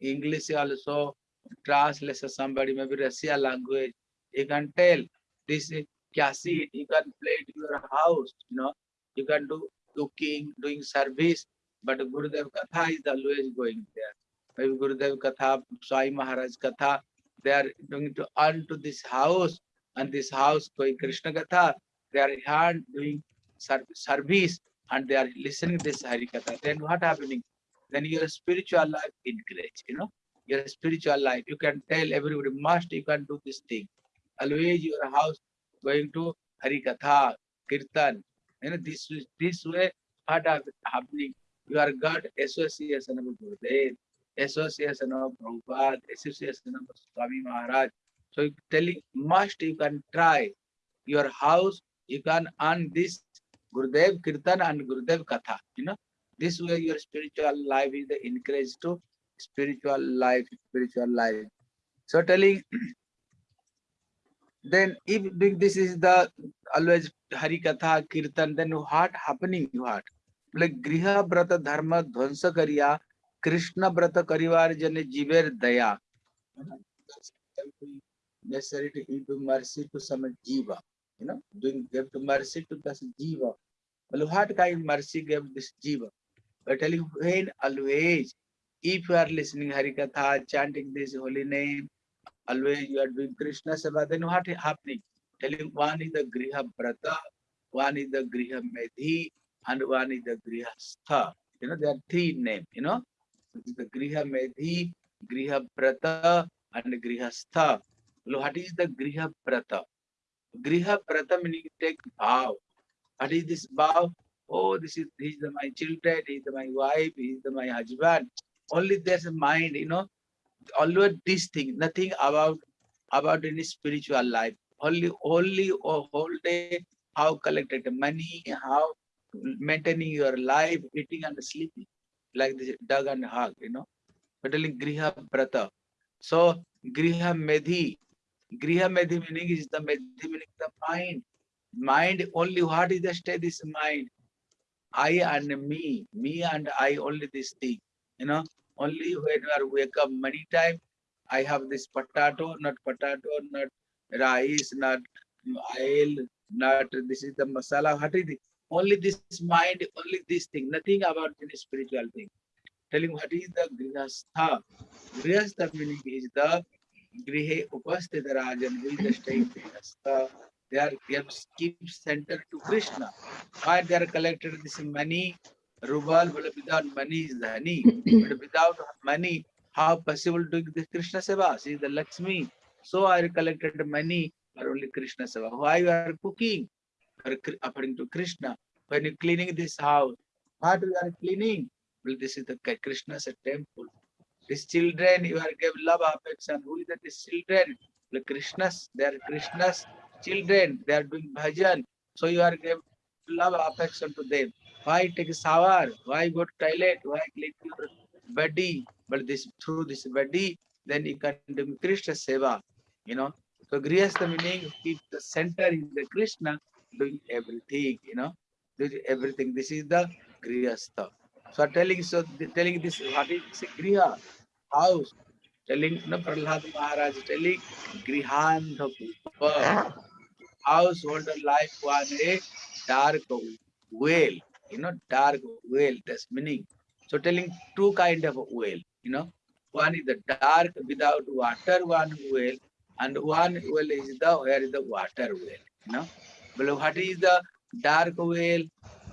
English also translation somebody maybe Russia language. You can tell this is you can play in your house, you know, you can do cooking, doing service, but Gurudev Katha is always going there. Maybe Gurudev Katha, Swami Maharaj Katha, they are going to earn to this house, and this house going Krishna Katha, they are here doing service, and they are listening this Hari Katha. Then what happening? Then your spiritual life encourage, you know, your spiritual life. You can tell everybody must you can do this thing. Always your house going to Hari Katha, Kirtan. You know, this this way what hap- happening? You are God association of Gurudev, association of Prabhupada, association of Swami Maharaj. So telling must you can try your house, you can earn this Gurudev Kirtan and Gurudev Katha. You know, this way your spiritual life is encouraged to spiritual life, spiritual life. So telling then if this is the always Hari Katha, Kirtan, then what happening what? Doing Krishna Seva, then what is happening? Telling one is the Griha Brata, one is the Griha Medhi, and one is the Griha Stha. You know, there are three names, you know. The Griha Medhi, Griha Brata, and Griha Stha. Well, what is the Griha Brata? Griha Brata meaning take vow. What is this vow? Oh, this is is the, my children, he is the, my wife, he is the, my husband. Only there's a mind, you know. Always this thing, nothing about about any spiritual life. Only only a whole day how collected money, how maintaining your life, eating and sleeping, like this dog and hog, you know. But telling Griha Brata. So Griha Medhi, Griha Medhi meaning is the Medhi meaning the mind. Mind only what is the state this mind? I and me, me and I only this thing, you know. Only when are wake up many time, I have this potato, not potato, not rice, not oil, not this is the masala. What is it? Only this mind, only this thing, nothing about any spiritual thing. Telling what is the grihastha. Grihastha meaning is the grihe upasthita rajan, who is the state grihastha. They are they have keep center to Krishna. Why they are collected this money, rubal, but without money is the dhani. but without money, how possible to the Krishna seva? See the Lakshmi. So I collected money for only Krishna seva. Why you are cooking? Kri- uh, According to Krishna. When you're cleaning this house, what you are cleaning? Well, this is the Krishna's temple. These children, you are give love, affection. Who is that? These children, the Krishna's, they are Krishna's children. They are doing bhajan. So you are give love, affection to them. Why take a shower? Why go to toilet? Why clean your body? But this through this body, then you can do Krishna seva. You know. So Grihastha meaning keep the center in the Krishna doing everything, you know, doing everything. This is the Grihastha. So telling so telling this what is Griha house. Telling no Prahlad Maharaj telling Grihantha Pupa household life one a dark well, you know, dark well, that's meaning. So telling two kind of well, you know, one is the dark without water, one well, and one well is the where is the water well, you know. Is the dark well?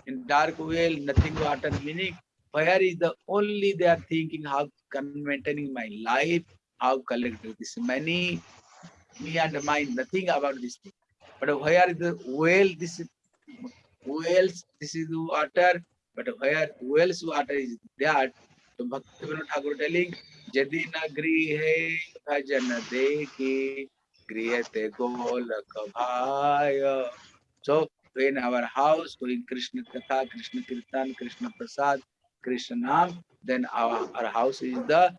In dark well, nothing water meaning. Where is the only they are thinking how can maintaining my life, how collect this money, me and mine, nothing about this thing. But where is the well? This is wells, this is the water, but where wells water is that? So Bhakti Vinod Thakur telling, Jadi nagri hai bhajan dekhi, grihate golak bhaya. So when our house doing Krishna Katha, Krishna Kirtan, Krishna Prasad, Krishna Nam, then our, our house is the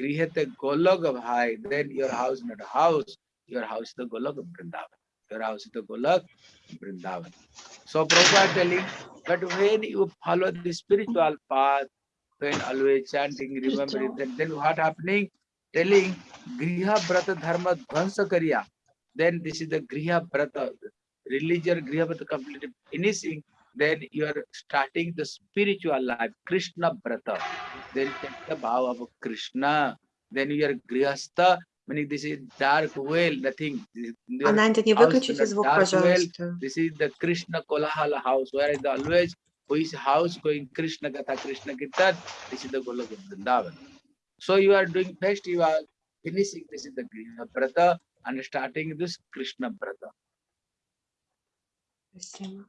grihate golak bhai. Then your house not a house, your house is the golak of Vrindavan. Your house is the golak Vrindavan. So Prabhupada telling, but when you follow the spiritual path, when always chanting, remembering, then, then what happening? Telling Griha Brata Dharma Dhansa Karya. Then this is the Griha Brata, religion Griha Brata completely finishing. Then you are starting the spiritual life, Krishna Brata. Then take the vow of Krishna. Then you are Grihastha, meaning this is dark well, nothing. This- your Ананди, не house выключите in a звук, dark well, пожалуйста. this is the Krishna Kolahala house, where is the always who is house going Krishna Gatha, Krishna Kirtan, this is the Golok of Vrindavan. So you are doing first, you are finishing, this is the Griha Brata and starting this Krishna Brata. Спасибо.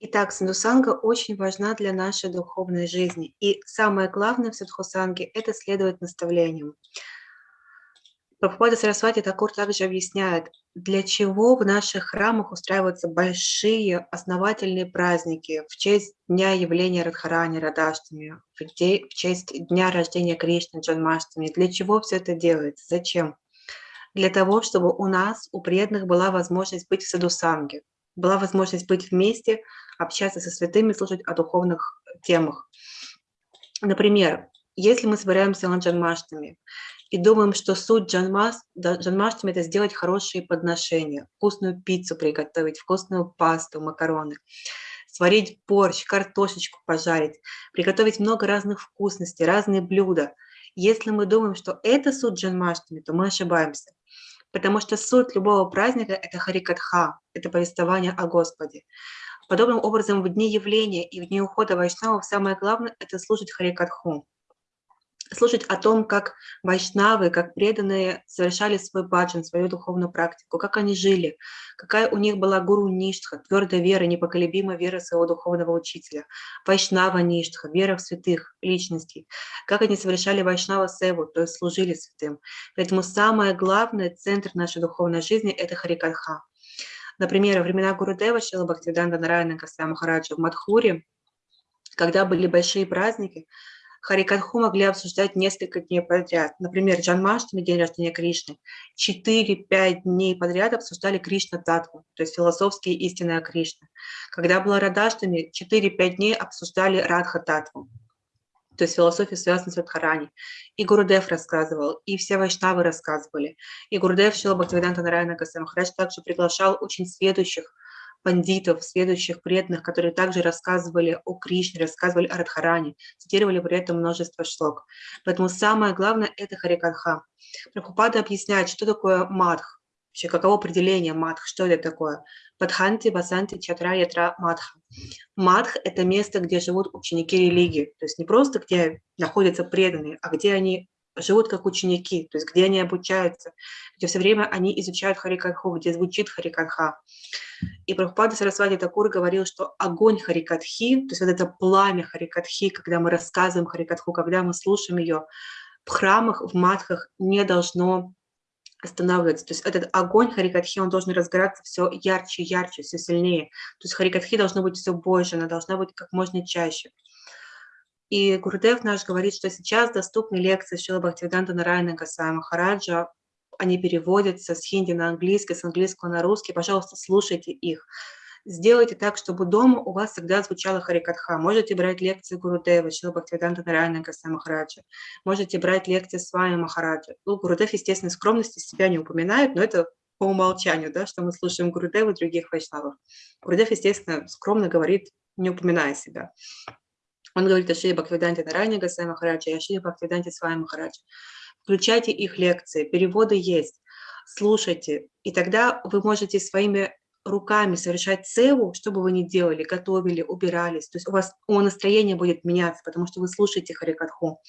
Итак, садхусанга очень важна для нашей духовной жизни. И самое главное в садхусанге – это следовать наставлениям. Прабхупада Сарасвати Такур также объясняет, для чего в наших храмах устраиваются большие основательные праздники в честь дня явления Радхарани, Радаштами, в, честь дня рождения Кришны, Джанмаштами. Для чего все это делается? Зачем? Для того, чтобы у нас, у преданных, была возможность быть в садусанге, была возможность быть вместе, общаться со святыми, слушать о духовных темах. Например, если мы собираемся на Джанмаштами и думаем, что суть джанмас, да, джанмаштами – это сделать хорошие подношения, вкусную пиццу приготовить, вкусную пасту, макароны, сварить борщ, картошечку пожарить, приготовить много разных вкусностей, разные блюда. Если мы думаем, что это суть джанмаштами, то мы ошибаемся. Потому что суть любого праздника – это харикатха, это повествование о Господе. Подобным образом, в дни явления и в дни ухода вайшнавов самое главное – это слушать харикатху. Слушать о том, как вайшнавы, как преданные совершали свой баджан, свою духовную практику, как они жили, какая у них была гуру ништха, твердая вера, непоколебимая вера своего духовного учителя, вайшнава ништха, вера в святых личностей, как они совершали вайшнава севу, то есть служили святым. Поэтому самое главное, центр нашей духовной жизни – это харикатха. Например, во времена Гурудева Шила Бхактивиданта Нараяна Госвами Махараджа в Мадхуре, когда были большие праздники, Харикатху могли обсуждать несколько дней подряд. Например, Джанмаштами, день рождения Кришны, 4-5 дней подряд обсуждали Кришна Татву, то есть философские истины о Кришне. Когда была Радаштами, 4-5 дней обсуждали Радха Татву, то есть философию, связанную с Радхарани. И Гурудев рассказывал, и все вайшнавы рассказывали. И Гурудев Шила Бхактивиданта Нараяна Гасамахарадж также приглашал очень следующих пандитов, следующих преданных, которые также рассказывали о Кришне, рассказывали о Радхаране, цитировали при этом множество шлок. Поэтому самое главное – это Харикатха. Прабхупада объясняет, что такое мадх, вообще каково определение мадх, что это такое. Падханти, Басанти, Чатра, Ятра, Мадха. Мадх – это место, где живут ученики религии, то есть не просто где находятся преданные, а где они живут как ученики, то есть где они обучаются, где все время они изучают Харикатху, где звучит Харикатха. И Прабхупада Сарасвати Такур говорил, что огонь Харикатхи, то есть вот это пламя Харикатхи, когда мы рассказываем Харикатху, когда мы слушаем ее, в храмах, в матхах не должно останавливаться. То есть этот огонь Харикатхи, он должен разгораться все ярче, ярче, все сильнее. То есть Харикатхи должно быть все больше, она должна быть как можно чаще. И Гурдев наш говорит, что сейчас доступны лекции Шила Бхактивиданта Нарайна Гасая Махараджа. Они переводятся с хинди на английский, с английского на русский. Пожалуйста, слушайте их. Сделайте так, чтобы дома у вас всегда звучала Харикатха. Можете брать лекции Гурудева, Шила Бхактивиданта Нарайна Гасая Махараджа. Можете брать лекции с вами Махараджа. Ну, Гурудев, естественно, скромности себя не упоминает, но это по умолчанию, да, что мы слушаем Гурудева и других вайшнавов. Гурудев, естественно, скромно говорит, не упоминая себя. Он говорит о Шри Бхактивиданте Нарайне Гасай Махараджа и о Шри Бхактивиданте Свай Махараджа. Включайте их лекции, переводы есть, слушайте, и тогда вы можете своими руками совершать цеву, что бы вы ни делали, готовили, убирались. То есть у вас у настроение будет меняться, потому что вы слушаете Харикатху,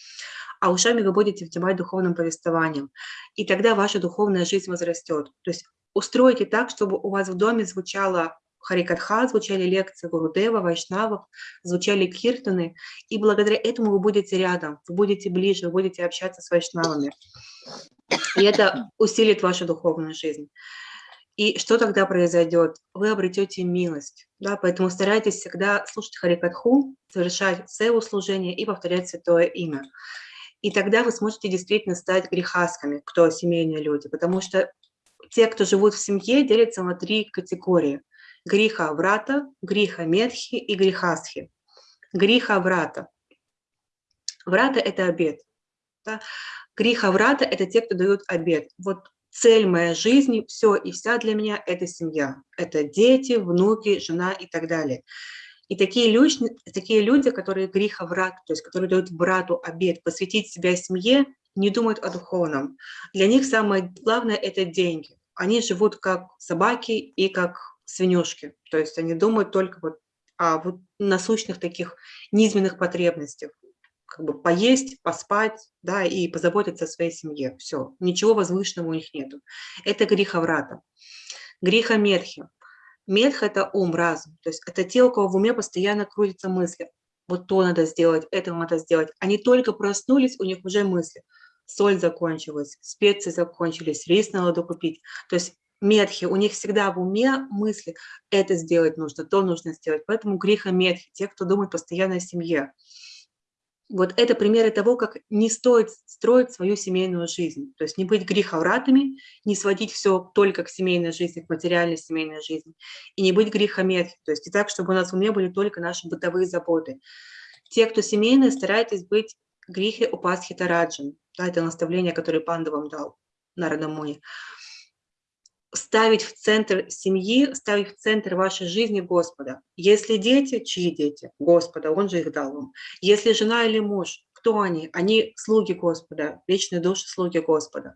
а ушами вы будете внимать духовным повествованием. И тогда ваша духовная жизнь возрастет. То есть устройте так, чтобы у вас в доме звучало Харикатха, звучали лекции Гурудева, Вайшнавов, звучали киртаны, и благодаря этому вы будете рядом, вы будете ближе, вы будете общаться с вайшнавами. И это усилит вашу духовную жизнь. И что тогда произойдет? Вы обретете милость. Да? Поэтому старайтесь всегда слушать Харикатху, совершать севу служение и повторять святое имя. И тогда вы сможете действительно стать грехасками, кто семейные люди, потому что те, кто живут в семье, делятся на три категории. Гриха Врата, Гриха Медхи и Грихасхи. Гриха Врата. Врата – это обед. Да? Гриха Врата – это те, кто дают обед. Вот цель моей жизни, все и вся для меня – это семья. Это дети, внуки, жена и так далее. И такие люди, такие люди, которые гриха врат, то есть которые дают брату обед, посвятить себя семье, не думают о духовном. Для них самое главное – это деньги. Они живут как собаки и как свинюшки. То есть они думают только вот о вот насущных таких низменных потребностях. Как бы поесть, поспать, да, и позаботиться о своей семье. Все. Ничего возвышенного у них нету. Это гриха врата. Гриха медхи. Медх – это ум, разум. То есть это те, у кого в уме постоянно крутятся мысли. Вот то надо сделать, это надо сделать. Они только проснулись, у них уже мысли. Соль закончилась, специи закончились, рис надо докупить. То есть медхи, у них всегда в уме мысли, это сделать нужно, то нужно сделать. Поэтому греха медхи, те, кто думает постоянно о семье. Вот это примеры того, как не стоит строить свою семейную жизнь. То есть не быть греховратами, не сводить все только к семейной жизни, к материальной семейной жизни. И не быть грехомедхи. То есть не так, чтобы у нас в уме были только наши бытовые заботы. Те, кто семейные, старайтесь быть грехи упасхи тараджан. Да, это наставление, которое Панда вам дал на Радамуне. Ставить в центр семьи, ставить в центр вашей жизни Господа. Если дети, чьи дети? Господа, Он же их дал вам. Если жена или муж, кто они? Они слуги Господа, вечные души слуги Господа.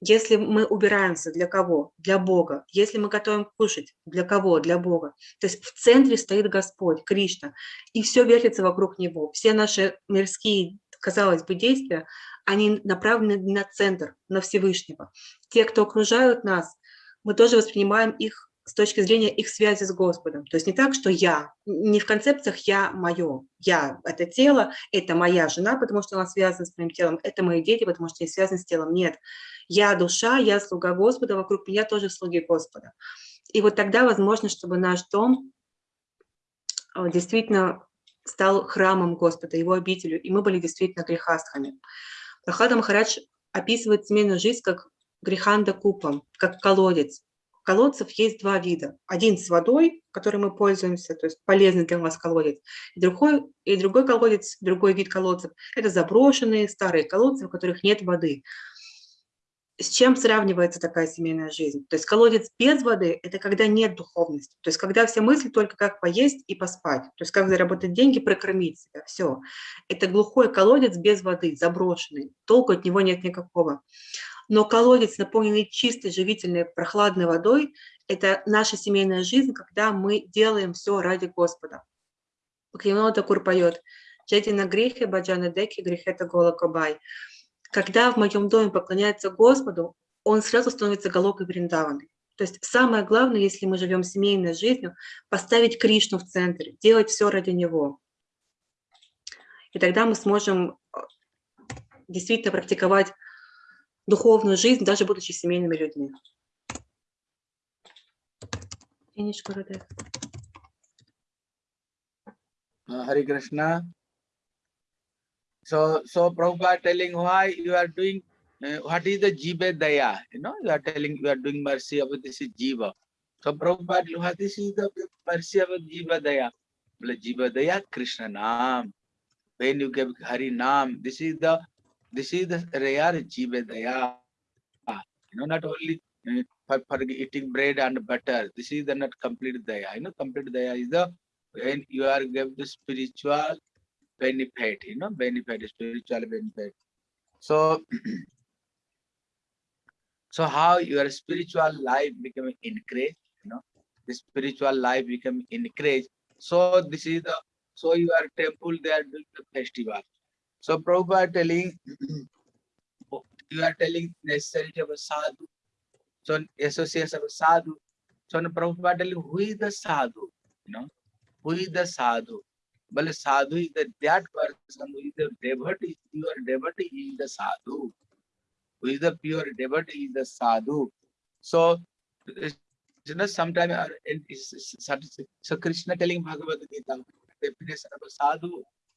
Если мы убираемся, для кого? Для Бога. Если мы готовим кушать, для кого? Для Бога. То есть в центре стоит Господь, Кришна, и все вертится вокруг Него. Все наши мирские, казалось бы, действия, они направлены на центр, на Всевышнего. Те, кто окружают нас, мы тоже воспринимаем их с точки зрения их связи с Господом. То есть не так, что я, не в концепциях «я мое», «я» — это тело, это моя жена, потому что она связана с моим телом, это мои дети, потому что они связаны с телом. Нет, я душа, я слуга Господа, вокруг меня тоже слуги Господа. И вот тогда возможно, чтобы наш дом э, действительно стал храмом Господа, его обителю, и мы были действительно грехастхами. Прохлада Махарадж описывает семейную жизнь как греханда купом, как колодец. Колодцев есть два вида. Один с водой, которым мы пользуемся, то есть полезный для вас колодец. И другой, и другой колодец, другой вид колодцев – это заброшенные старые колодцы, в которых нет воды. С чем сравнивается такая семейная жизнь? То есть колодец без воды – это когда нет духовности. То есть когда все мысли только как поесть и поспать. То есть как заработать деньги, прокормить себя. Все. Это глухой колодец без воды, заброшенный. Толку от него нет никакого. Но колодец, наполненный чистой, живительной, прохладной водой, это наша семейная жизнь, когда мы делаем все ради Господа. Бхактивinoda Такур поет «Джети на грехе, баджана деки, грехета гола кобай». Когда в моем доме поклоняется Господу, он сразу становится галокой Вриндаваны. То есть самое главное, если мы живем семейной жизнью, поставить Кришну в центр, делать все ради Него. И тогда мы сможем э, действительно практиковать духовную жизнь, даже будучи семейными людьми. Гурудев. Uh, Hare Krishna. So, so Prabhupada telling why you are doing, uh, what is the Jiva Daya? You know, you are telling you are doing mercy of this is Jiva. So Prabhupada, what this is the mercy of Jiva Daya? Jiva Daya, Krishna Naam. When you give Hari Naam, this is the this is the rare Jiva Daya. You know, not only uh, for, for eating bread and butter. This is the not complete Daya. You know, complete Daya is the when you are give the spiritual benefit, you know, benefit, spiritual benefit. So, so how your spiritual life become encouraged, you know, the spiritual life become encouraged. So this is the, so your temple, they are doing the festival. So Prabhupada telling, you are telling necessity of a sadhu, so association of a sadhu. So Prabhupada telling who is the sadhu, you know, who is the sadhu? Well, sadhu is the, that person who is the devotee, pure devotee is the sadhu. Who is the pure devotee is the sadhu. So, you know, sometimes so Krishna telling Bhagavad Gita, definition of a sadhu,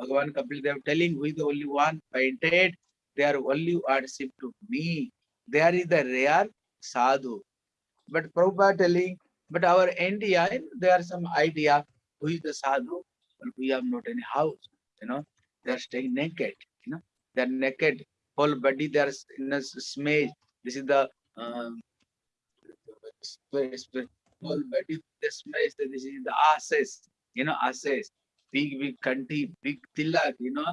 Bhagavan Kapil Dev telling who is the only one painted, they are only worship to me. There is the rare sadhu. But Prabhupada telling, but our India, there are some idea who is the sadhu, but we have not any house, you know, they are staying naked, you know, they are naked, whole body they are in a smudge. This is the um, whole body the this is the ashes, you know, ashes, big, big country, big tilak, you know,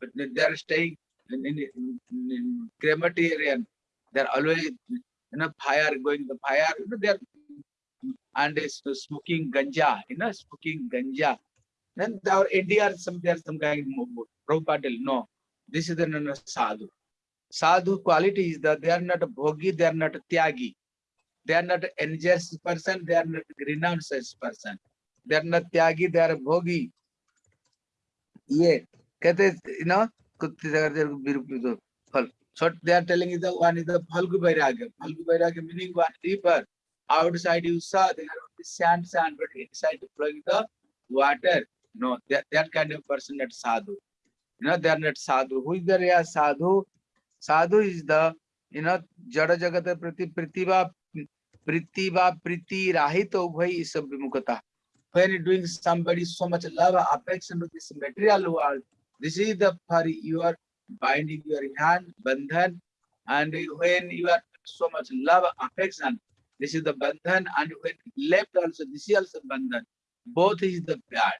but they are staying in, in, in, in crematorium, they are always, you know, fire going the fire, you know, they are and is smoking ganja, you know, smoking ganja. Then our are some there some kind of Prabhupada no, this is the no, no, sadhu. Sadhu quality is that they are not bhogi, they are not tyagi. They are not envious person, they are not renounced person. They are not tyagi, they are bhogi. ये कहते you know कुत्ते अगर विरुद्ध फल so they are telling is the one is the phalgu vairagya phalgu vairagya meaning one river outside you saw there are only sand sand but inside flowing the water no that, that kind of person not sadhu you know they are not sadhu who is the real sadhu sadhu is the you know jada jagata prati prithiva prithiva priti rahito ubhai is vimukata when you're doing somebody so much love affection to this material world this is the for you are binding your hand bandhan and when you are so much love affection this is the bandhan and when left also this is also bandhan both is the bad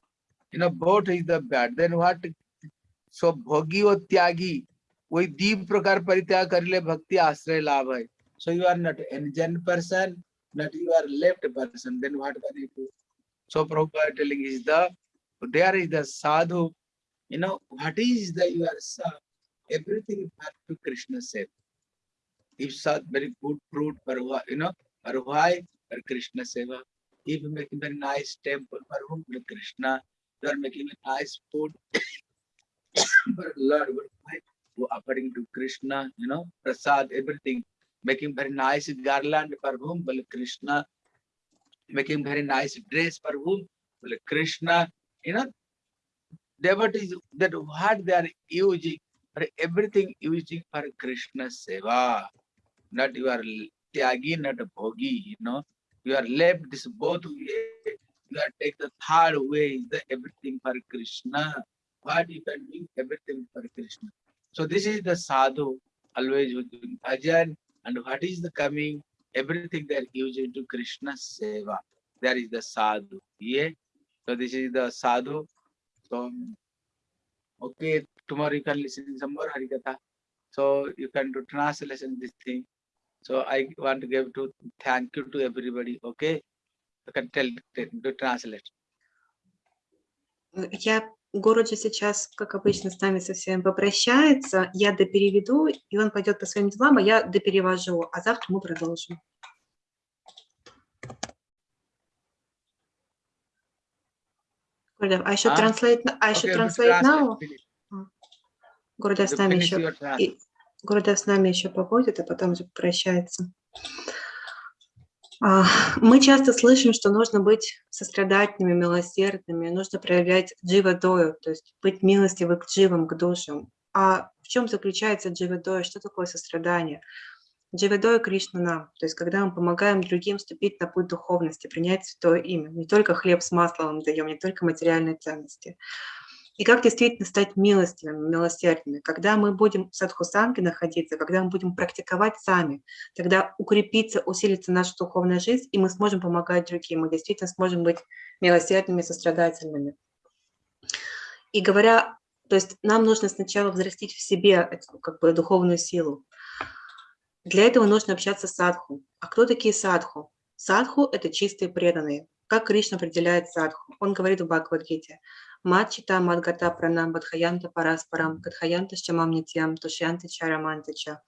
you know both is the bad then what so bhogi or tyagi वही दीप प्रकार परित्याग कर ले भक्ति आश्रय लाभ है so you are not engen person not you are left person then what can you do So Prabhupada telling is the there is the sadhu. You know what is the are sa- everything back to krishna said. If sad very good fruit for you know for why for krishna seva. If you making very nice temple for whom for krishna. You are making a nice food for lord but why according to krishna you know prasad everything. Making very nice garland for whom well krishna making very nice dress for whom well krishna you know devotees that what they are using for everything using for Krishna seva. Not you are tyagi, not bhogi, you know. You are left this both way. You are take the third way, the everything for Krishna. What you can do everything for Krishna. So this is the sadhu, always doing bhajan, and what is the coming? Everything they are using to Krishna seva. There is the sadhu. Yeah. So this is the sadhu. So, okay, tomorrow you can listen some more Harikatha. So you can do translation this thing. So I want to give to thank you to everybody. Okay, you can tell to translate. Uh, Я Городжи сейчас, как обычно, с нами со всеми попрощается. Я допереведу, и он пойдет по своим делам, а я доперевожу. А завтра мы продолжим. Гурдев, I should Ah, translate, I should Okay, translate now. Гурдев с нами еще Гурдев с нами еще побудет, а потом уже прощается. А, Мы часто слышим, что нужно быть сострадательными, милосердными, нужно проявлять дживадою, то есть быть милостивым к дживам, к душам. А в чем заключается дживадоя? Что такое сострадание? Дживадоя Кришна нам, то есть когда мы помогаем другим вступить на путь духовности, принять святое имя. Не только хлеб с маслом даем, не только материальные ценности. И как действительно стать милостивыми, милосердными? Когда мы будем в садхусанге находиться, когда мы будем практиковать сами, тогда укрепится, усилится наша духовная жизнь, и мы сможем помогать другим, мы действительно сможем быть милосердными, сострадательными. И говоря, то есть нам нужно сначала взрастить в себе эту как бы духовную силу. Для этого нужно общаться с садху. А кто такие садху? Садху – это чистые преданные. Как Кришна определяет садху? Он говорит в Бхагавадгите. Матчита Мадгата Пранам Бадхаянта Параспарам Кадхаянта Шамам Нитьям Тушянты Чарамантича.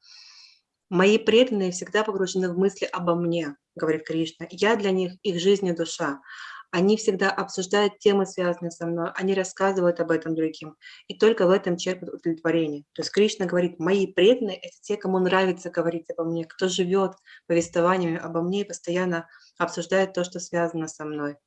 Мои преданные всегда погружены в мысли обо мне, говорит Кришна. Я для них их жизнь и душа. Они всегда обсуждают темы, связанные со мной, они рассказывают об этом другим, и только в этом черпают удовлетворение. То есть Кришна говорит, мои преданные – это те, кому нравится говорить обо мне, кто живет повествованиями обо мне и постоянно обсуждает то, что связано со мной.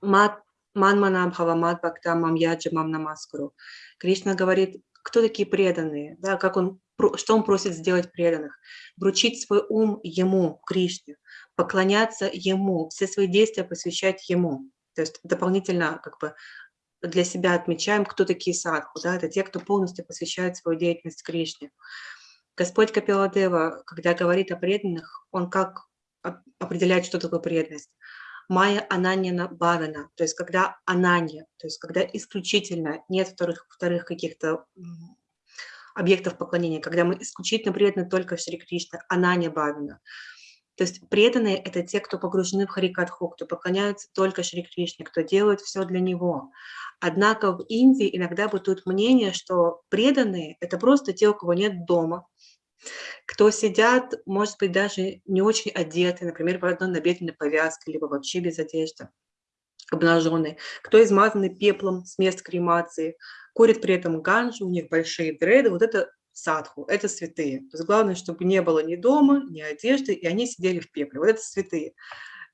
Мат Манманам Хавамат Бхактамам Яджамам Намаскуру. Кришна говорит, кто такие преданные, да, как он, что он просит сделать преданных. Вручить свой ум ему, Кришне, поклоняться ему, все свои действия посвящать ему. То есть дополнительно как бы для себя отмечаем, кто такие садху, да, это те, кто полностью посвящает свою деятельность Кришне. Господь Капиладева, когда говорит о преданных, он как оп- определяет, что такое преданность? Майя Ананьяна Бавина, то есть когда Ананья, то есть когда исключительно нет вторых, вторых каких-то объектов поклонения, когда мы исключительно преданы только Шри Кришне, Ананья Бавина. То есть преданные – это те, кто погружены в Харикатху, кто поклоняются только Шри Кришне, кто делает все для него. Однако в Индии иногда бытует мнение, что преданные – это просто те, у кого нет дома, кто сидят, может быть, даже не очень одеты, например, в одной набедренной повязке, либо вообще без одежды, обнаженные, кто измазаны пеплом с мест кремации, курит при этом ганджу, у них большие дреды, вот это садху, это святые. То есть главное, чтобы не было ни дома, ни одежды, и они сидели в пепле. Вот это святые.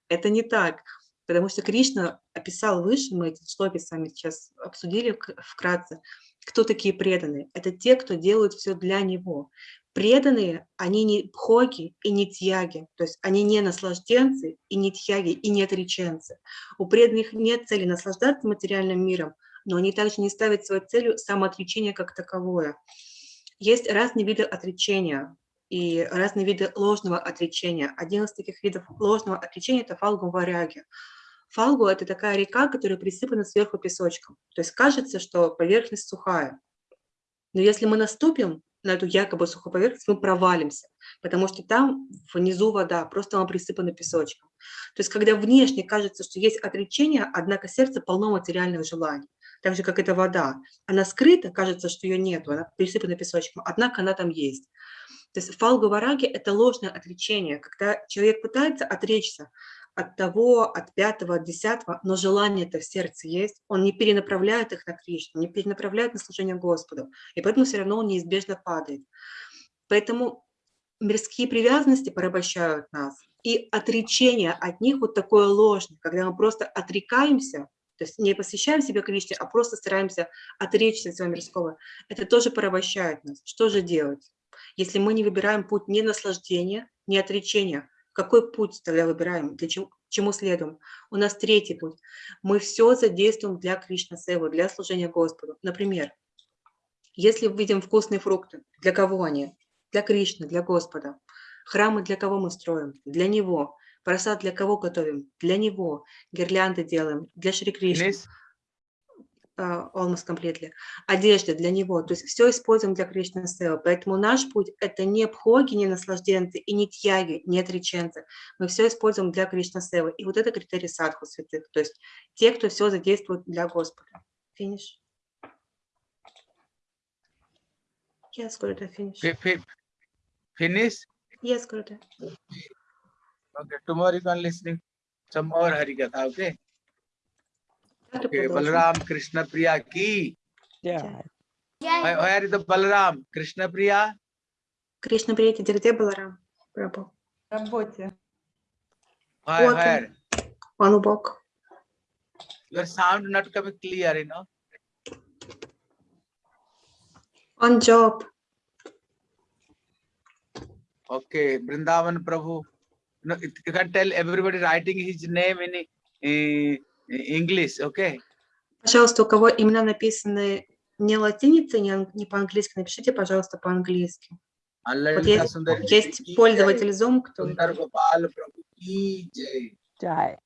Это не так, потому что Кришна описал выше, мы эти шлоки с вами сейчас обсудили вк- вкратце, кто такие преданные. Это те, кто делают все для Него. Преданные, они не пхоги и не тьяги, то есть они не наслажденцы и не тьяги, и не отреченцы. У преданных нет цели наслаждаться материальным миром, но они также не ставят своей целью самоотречение как таковое. Есть разные виды отречения и разные виды ложного отречения. Один из таких видов ложного отречения – это фалгу варяги. Фалгу – это такая река, которая присыпана сверху песочком. То есть кажется, что поверхность сухая. Но если мы наступим на эту якобы сухую поверхность, мы провалимся, потому что там внизу вода, просто она присыпана песочком. То есть когда внешне кажется, что есть отречение, однако сердце полно материальных желаний, так же, как эта вода. Она скрыта, кажется, что ее нет, она присыпана песочком, однако она там есть. То есть фалгу вараги – это ложное отречение, когда человек пытается отречься от того, от пятого, от десятого, но желание это в сердце есть, он не перенаправляет их на Кришну, не перенаправляет на служение Господу, и поэтому все равно он неизбежно падает. Поэтому мирские привязанности порабощают нас, и отречение от них вот такое ложное, когда мы просто отрекаемся, то есть не посвящаем себя Кришне, а просто стараемся отречься от своего мирского, это тоже порабощает нас. Что же делать? Если мы не выбираем путь не наслаждения, не отречения, какой путь тогда выбираем, для чего, чему следуем? У нас третий путь. Мы все задействуем для Кришна Севы, для служения Господу. Например, если видим вкусные фрукты, для кого они? Для Кришны, для Господа. Храмы для кого мы строим? Для Него. Просад для кого готовим? Для Него. Гирлянды делаем для Шри Кришны. Almost completely. Одежда для него, то есть все используем для Кришны Сева. Поэтому наш путь – это не пхоги, не наслажденцы, и не тьяги, не отреченцы. Мы все используем для Кришны Сева. И вот это критерий садху святых, то есть те, кто все задействует для Господа. Финиш. Yes, Gurudev, finish. Fi- fi- Finish? Yes, Gurudev. Okay, tomorrow you can listening some more Harikatha, okay? Завтра Okay, продолжим. Balaram Krishna Priya ki. Yeah. Where, where is the Balaram? Krishna Priya? Кришна Прияти Дирде Баларам. Прабhu. работе. Where, Okay. where? Он убог. Your sound not coming clear, you know? On job. Okay, Vrindavan Prabhu. No, it- you can tell everybody writing his name in uh, English, okay? Пожалуйста, у кого имена написаны не латиницей, не, не по-английски, напишите, пожалуйста, по-английски. Вот есть, есть пользователь Zoom, кто jai.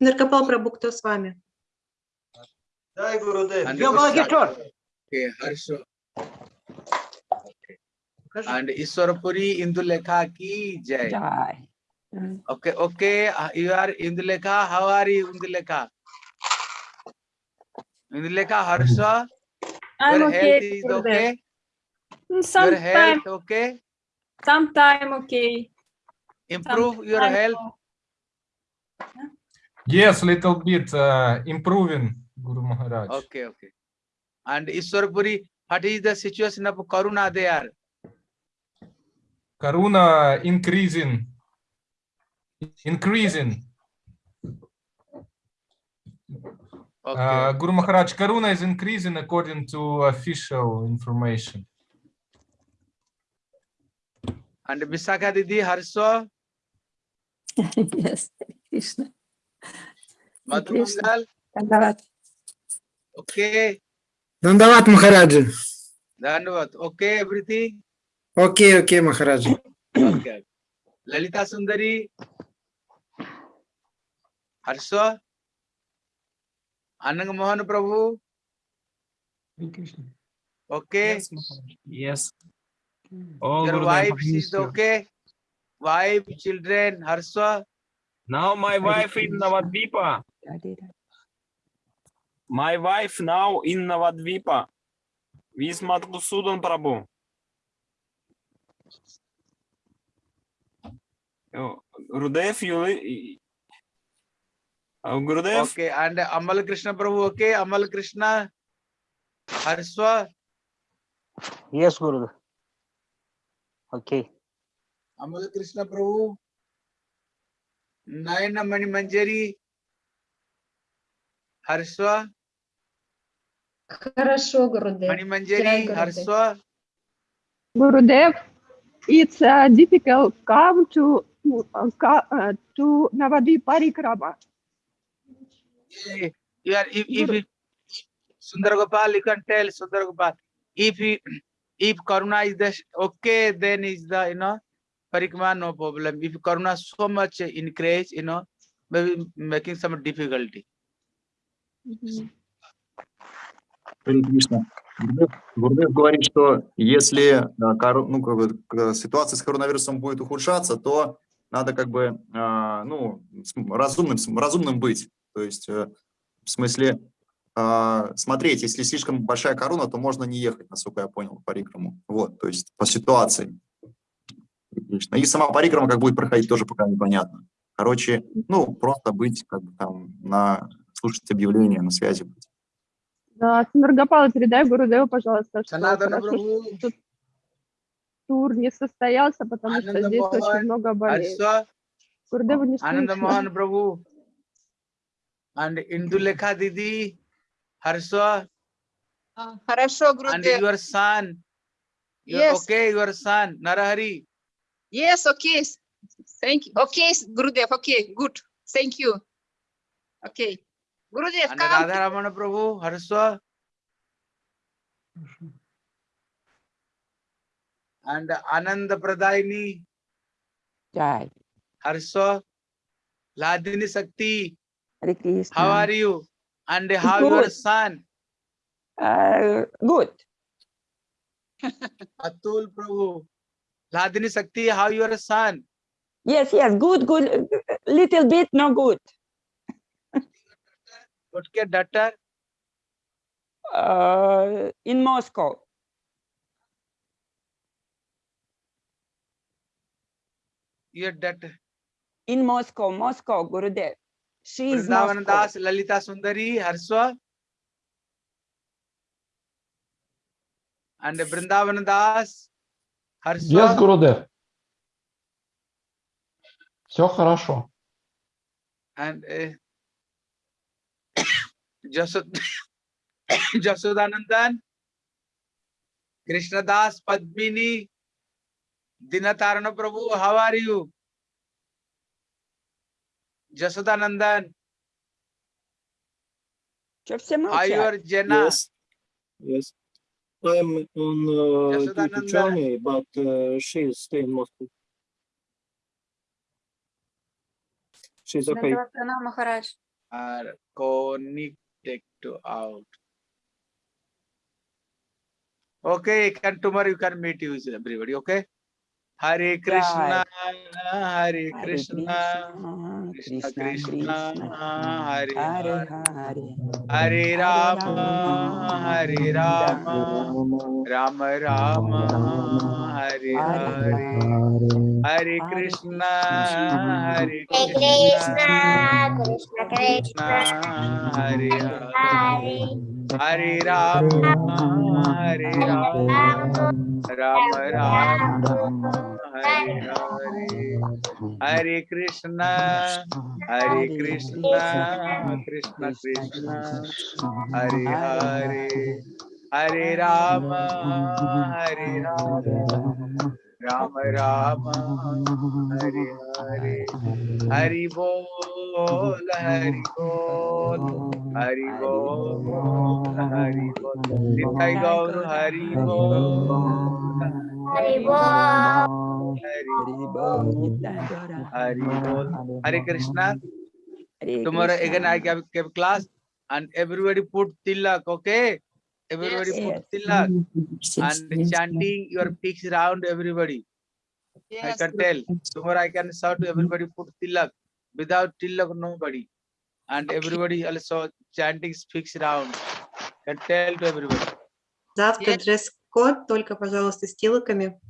Наркопал Прабу, кто с вами? Дай, Гурудев. Я it Okay, Harsha. Okay. And Iswarapuri Indulekha ki jai. Jai. Okay, okay. You are Indulekha. How are you, Indulekha? Indulekha, Harsha. I'm Your okay. Health is okay. Sometime. Your health okay. Sometime okay. Improve Sometime. your health. Yes, little bit uh, improving, Guru Maharaj. Okay, okay. And Iswarpuri, what is the situation of Karuna there? Karuna increasing. Increasing. Okay. Uh, Guru Maharaj, Karuna is increasing according to official information. and Visakha Didi, Harsha, Yes, Krishna. Madhumangal, Dhanyavad. okay. धन्यवाद महाराज धन्यवाद okay everything okay okay Maharaj Lalita Sundari Harsh Anang Mohan Prabhu okay yes okay wife children Harsh now my wife is Navdipa My wife now in Navadvipa. With Madhusudan Prabhu. Oh, Gurudev, you uh, Gurudev, okay. And Amal Krishna Prabhu, okay. Amal Krishna, Harsha, Yes, Guru. Okay. Amal Krishna Prabhu, Nayana Mani Manjari, Harsha, Хорошо, Гурудев. Mani Manjari, Jai Gurudev. Harsha, Gurudev, it's uh, difficult come to uh, ca- uh, to Navadvip Parikrama. Eh, You are, if, if, if Sundar Gopal, you can tell Sundar Gopal, if he, if Karuna is the, okay, then is the, you know, Parikma, no problem. If Karuna so much increase, you know, maybe making some difficulty. Харе Кришна. Гурдев говорит, что если кору- ну, как бы, ситуация с коронавирусом будет ухудшаться, то надо как бы а, ну, разумным, разумным быть. То есть э, в смысле смотреть, если слишком большая корона, то можно не ехать, насколько я понял, по Рикраму. Вот, то есть по ситуации. И сама парикрама как будет проходить, тоже пока непонятно. Короче, ну, просто быть как бы там на слушать объявления, на связи. Да, Сундаргапала, передай Гурудеву, пожалуйста, что хорошо, что тур не состоялся, потому что здесь очень много болезней. Harsha, Гурудеву не слышно. Prabhu, and Indulekha Didi, Harsha, Хорошо, and Гурудев. your son, your, Yes. okay, your son, Narahari, Yes, okay. Thank you. Okay, Gurudev, okay, good. Thank you. Okay. Guruji Radha Prabhu हर्षव and आनंद प्रदायनी। जय। लादिनी शक्ति। How are you and how your son good Atul Prabhu Ladini शक्ति how your son yes yes good good. Little bit no good. Okay, daughter, Uh, in Moscow. your daughter, In Moscow, Moscow, Gurudev. She is Moscow. Vrindavan Das, Lalita Sundari, Harsha. And Vrindavan Das, Harsha. Yes, Гурудев. Все хорошо. and uh, Jasodanandan Krishnadas Padmini Dintaran Prabhu how are you Jasodanandan Are you Jenna? Yes. Yes. I'm on uh, journey, but uh, she is staying Moscow. She's okay. Maharaj. और कोनिक connected to out. Okay, can tomorrow you can meet you everybody, okay? Hare Krishna Hare Krishna Krishna Krishna Hare Hare Hare Ram Hare Ram Ram. Ram Hare Hare Hare Krishna Hare Krishna Krishna Krishna Hare Hare Hare Ram. Hare Ram Ram Ram Hare Hare Hare Krishna Hare Krishna Krishna Krishna Hare Hare Hare Ram Hare Ram Ram Ram Hare Hare Hari बोल हरि बोल हरि बोल हरि बोल सीताई गौर हरि बोल हरि बोल हरि बोल हरि बोल हरे Krishna tomorrow again i give, give class and everybody put tilak okay Everybody Yes. put Yes. tilak and chanting your peaks round everybody. I Yes, can tell. Tomorrow I can shout to everybody put tilak. Without tilak, nobody. And everybody also chanting speaks round. Can tell to everybody. Завтра Yes. дресс-код, только, пожалуйста, с тилоками.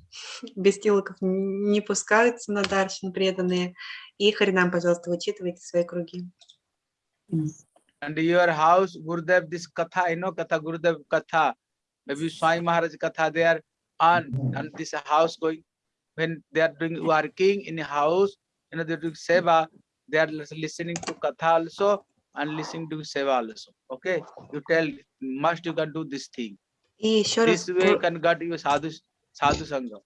Без тилоков не пускаются на даршин преданные. И Харинам, пожалуйста, вычитывайте свои круги. and your house gurudev this katha you know katha gurudev katha. Maybe swami maharaj katha they are and this house going. When they are doing working in a house you know they're doing seva they are listening to katha also and listening to seva also. Okay? You tell must you can do this thing. This way can get your sadhu sadhu sangha.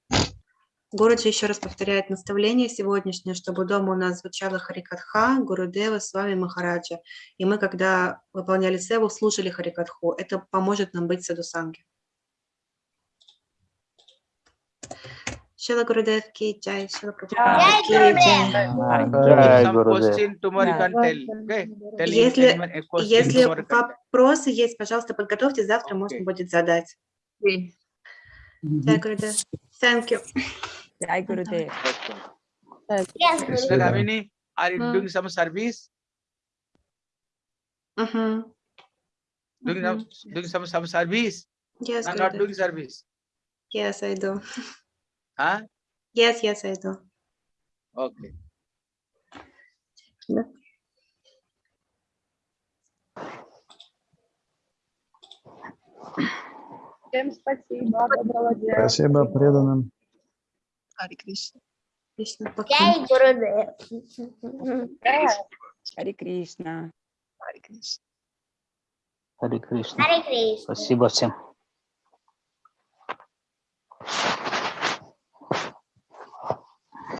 Гуруджи еще раз повторяет наставление сегодняшнее, чтобы дома у нас звучала Харикатха, Гурудева, с вами Махараджа. И мы, когда выполняли севу, слушали Харикатху. Это поможет нам быть садусанги. Шила Гурудев ки чай, Шила okay? Если- Если вопросы есть, пожалуйста, подготовьте, завтра можно Окей. будет задать. Okay. Jai Gurudev. Thank you. Jai Gurudev. Okay. Yes, Krishna Gurudev. Kamini, are you Hmm. doing some service? Мгм. Doing some, doing some, some service? Yes, No, not Gurudev. doing service. Yes, I do. Huh? Yes, yes, I do. Okay. Всем спасибо, доброго дня. Спасибо преданным. Jai Gurudev. Hare Krishna. Hare Krishna. Харе Кришна. Hare Krishna. Спасибо всем.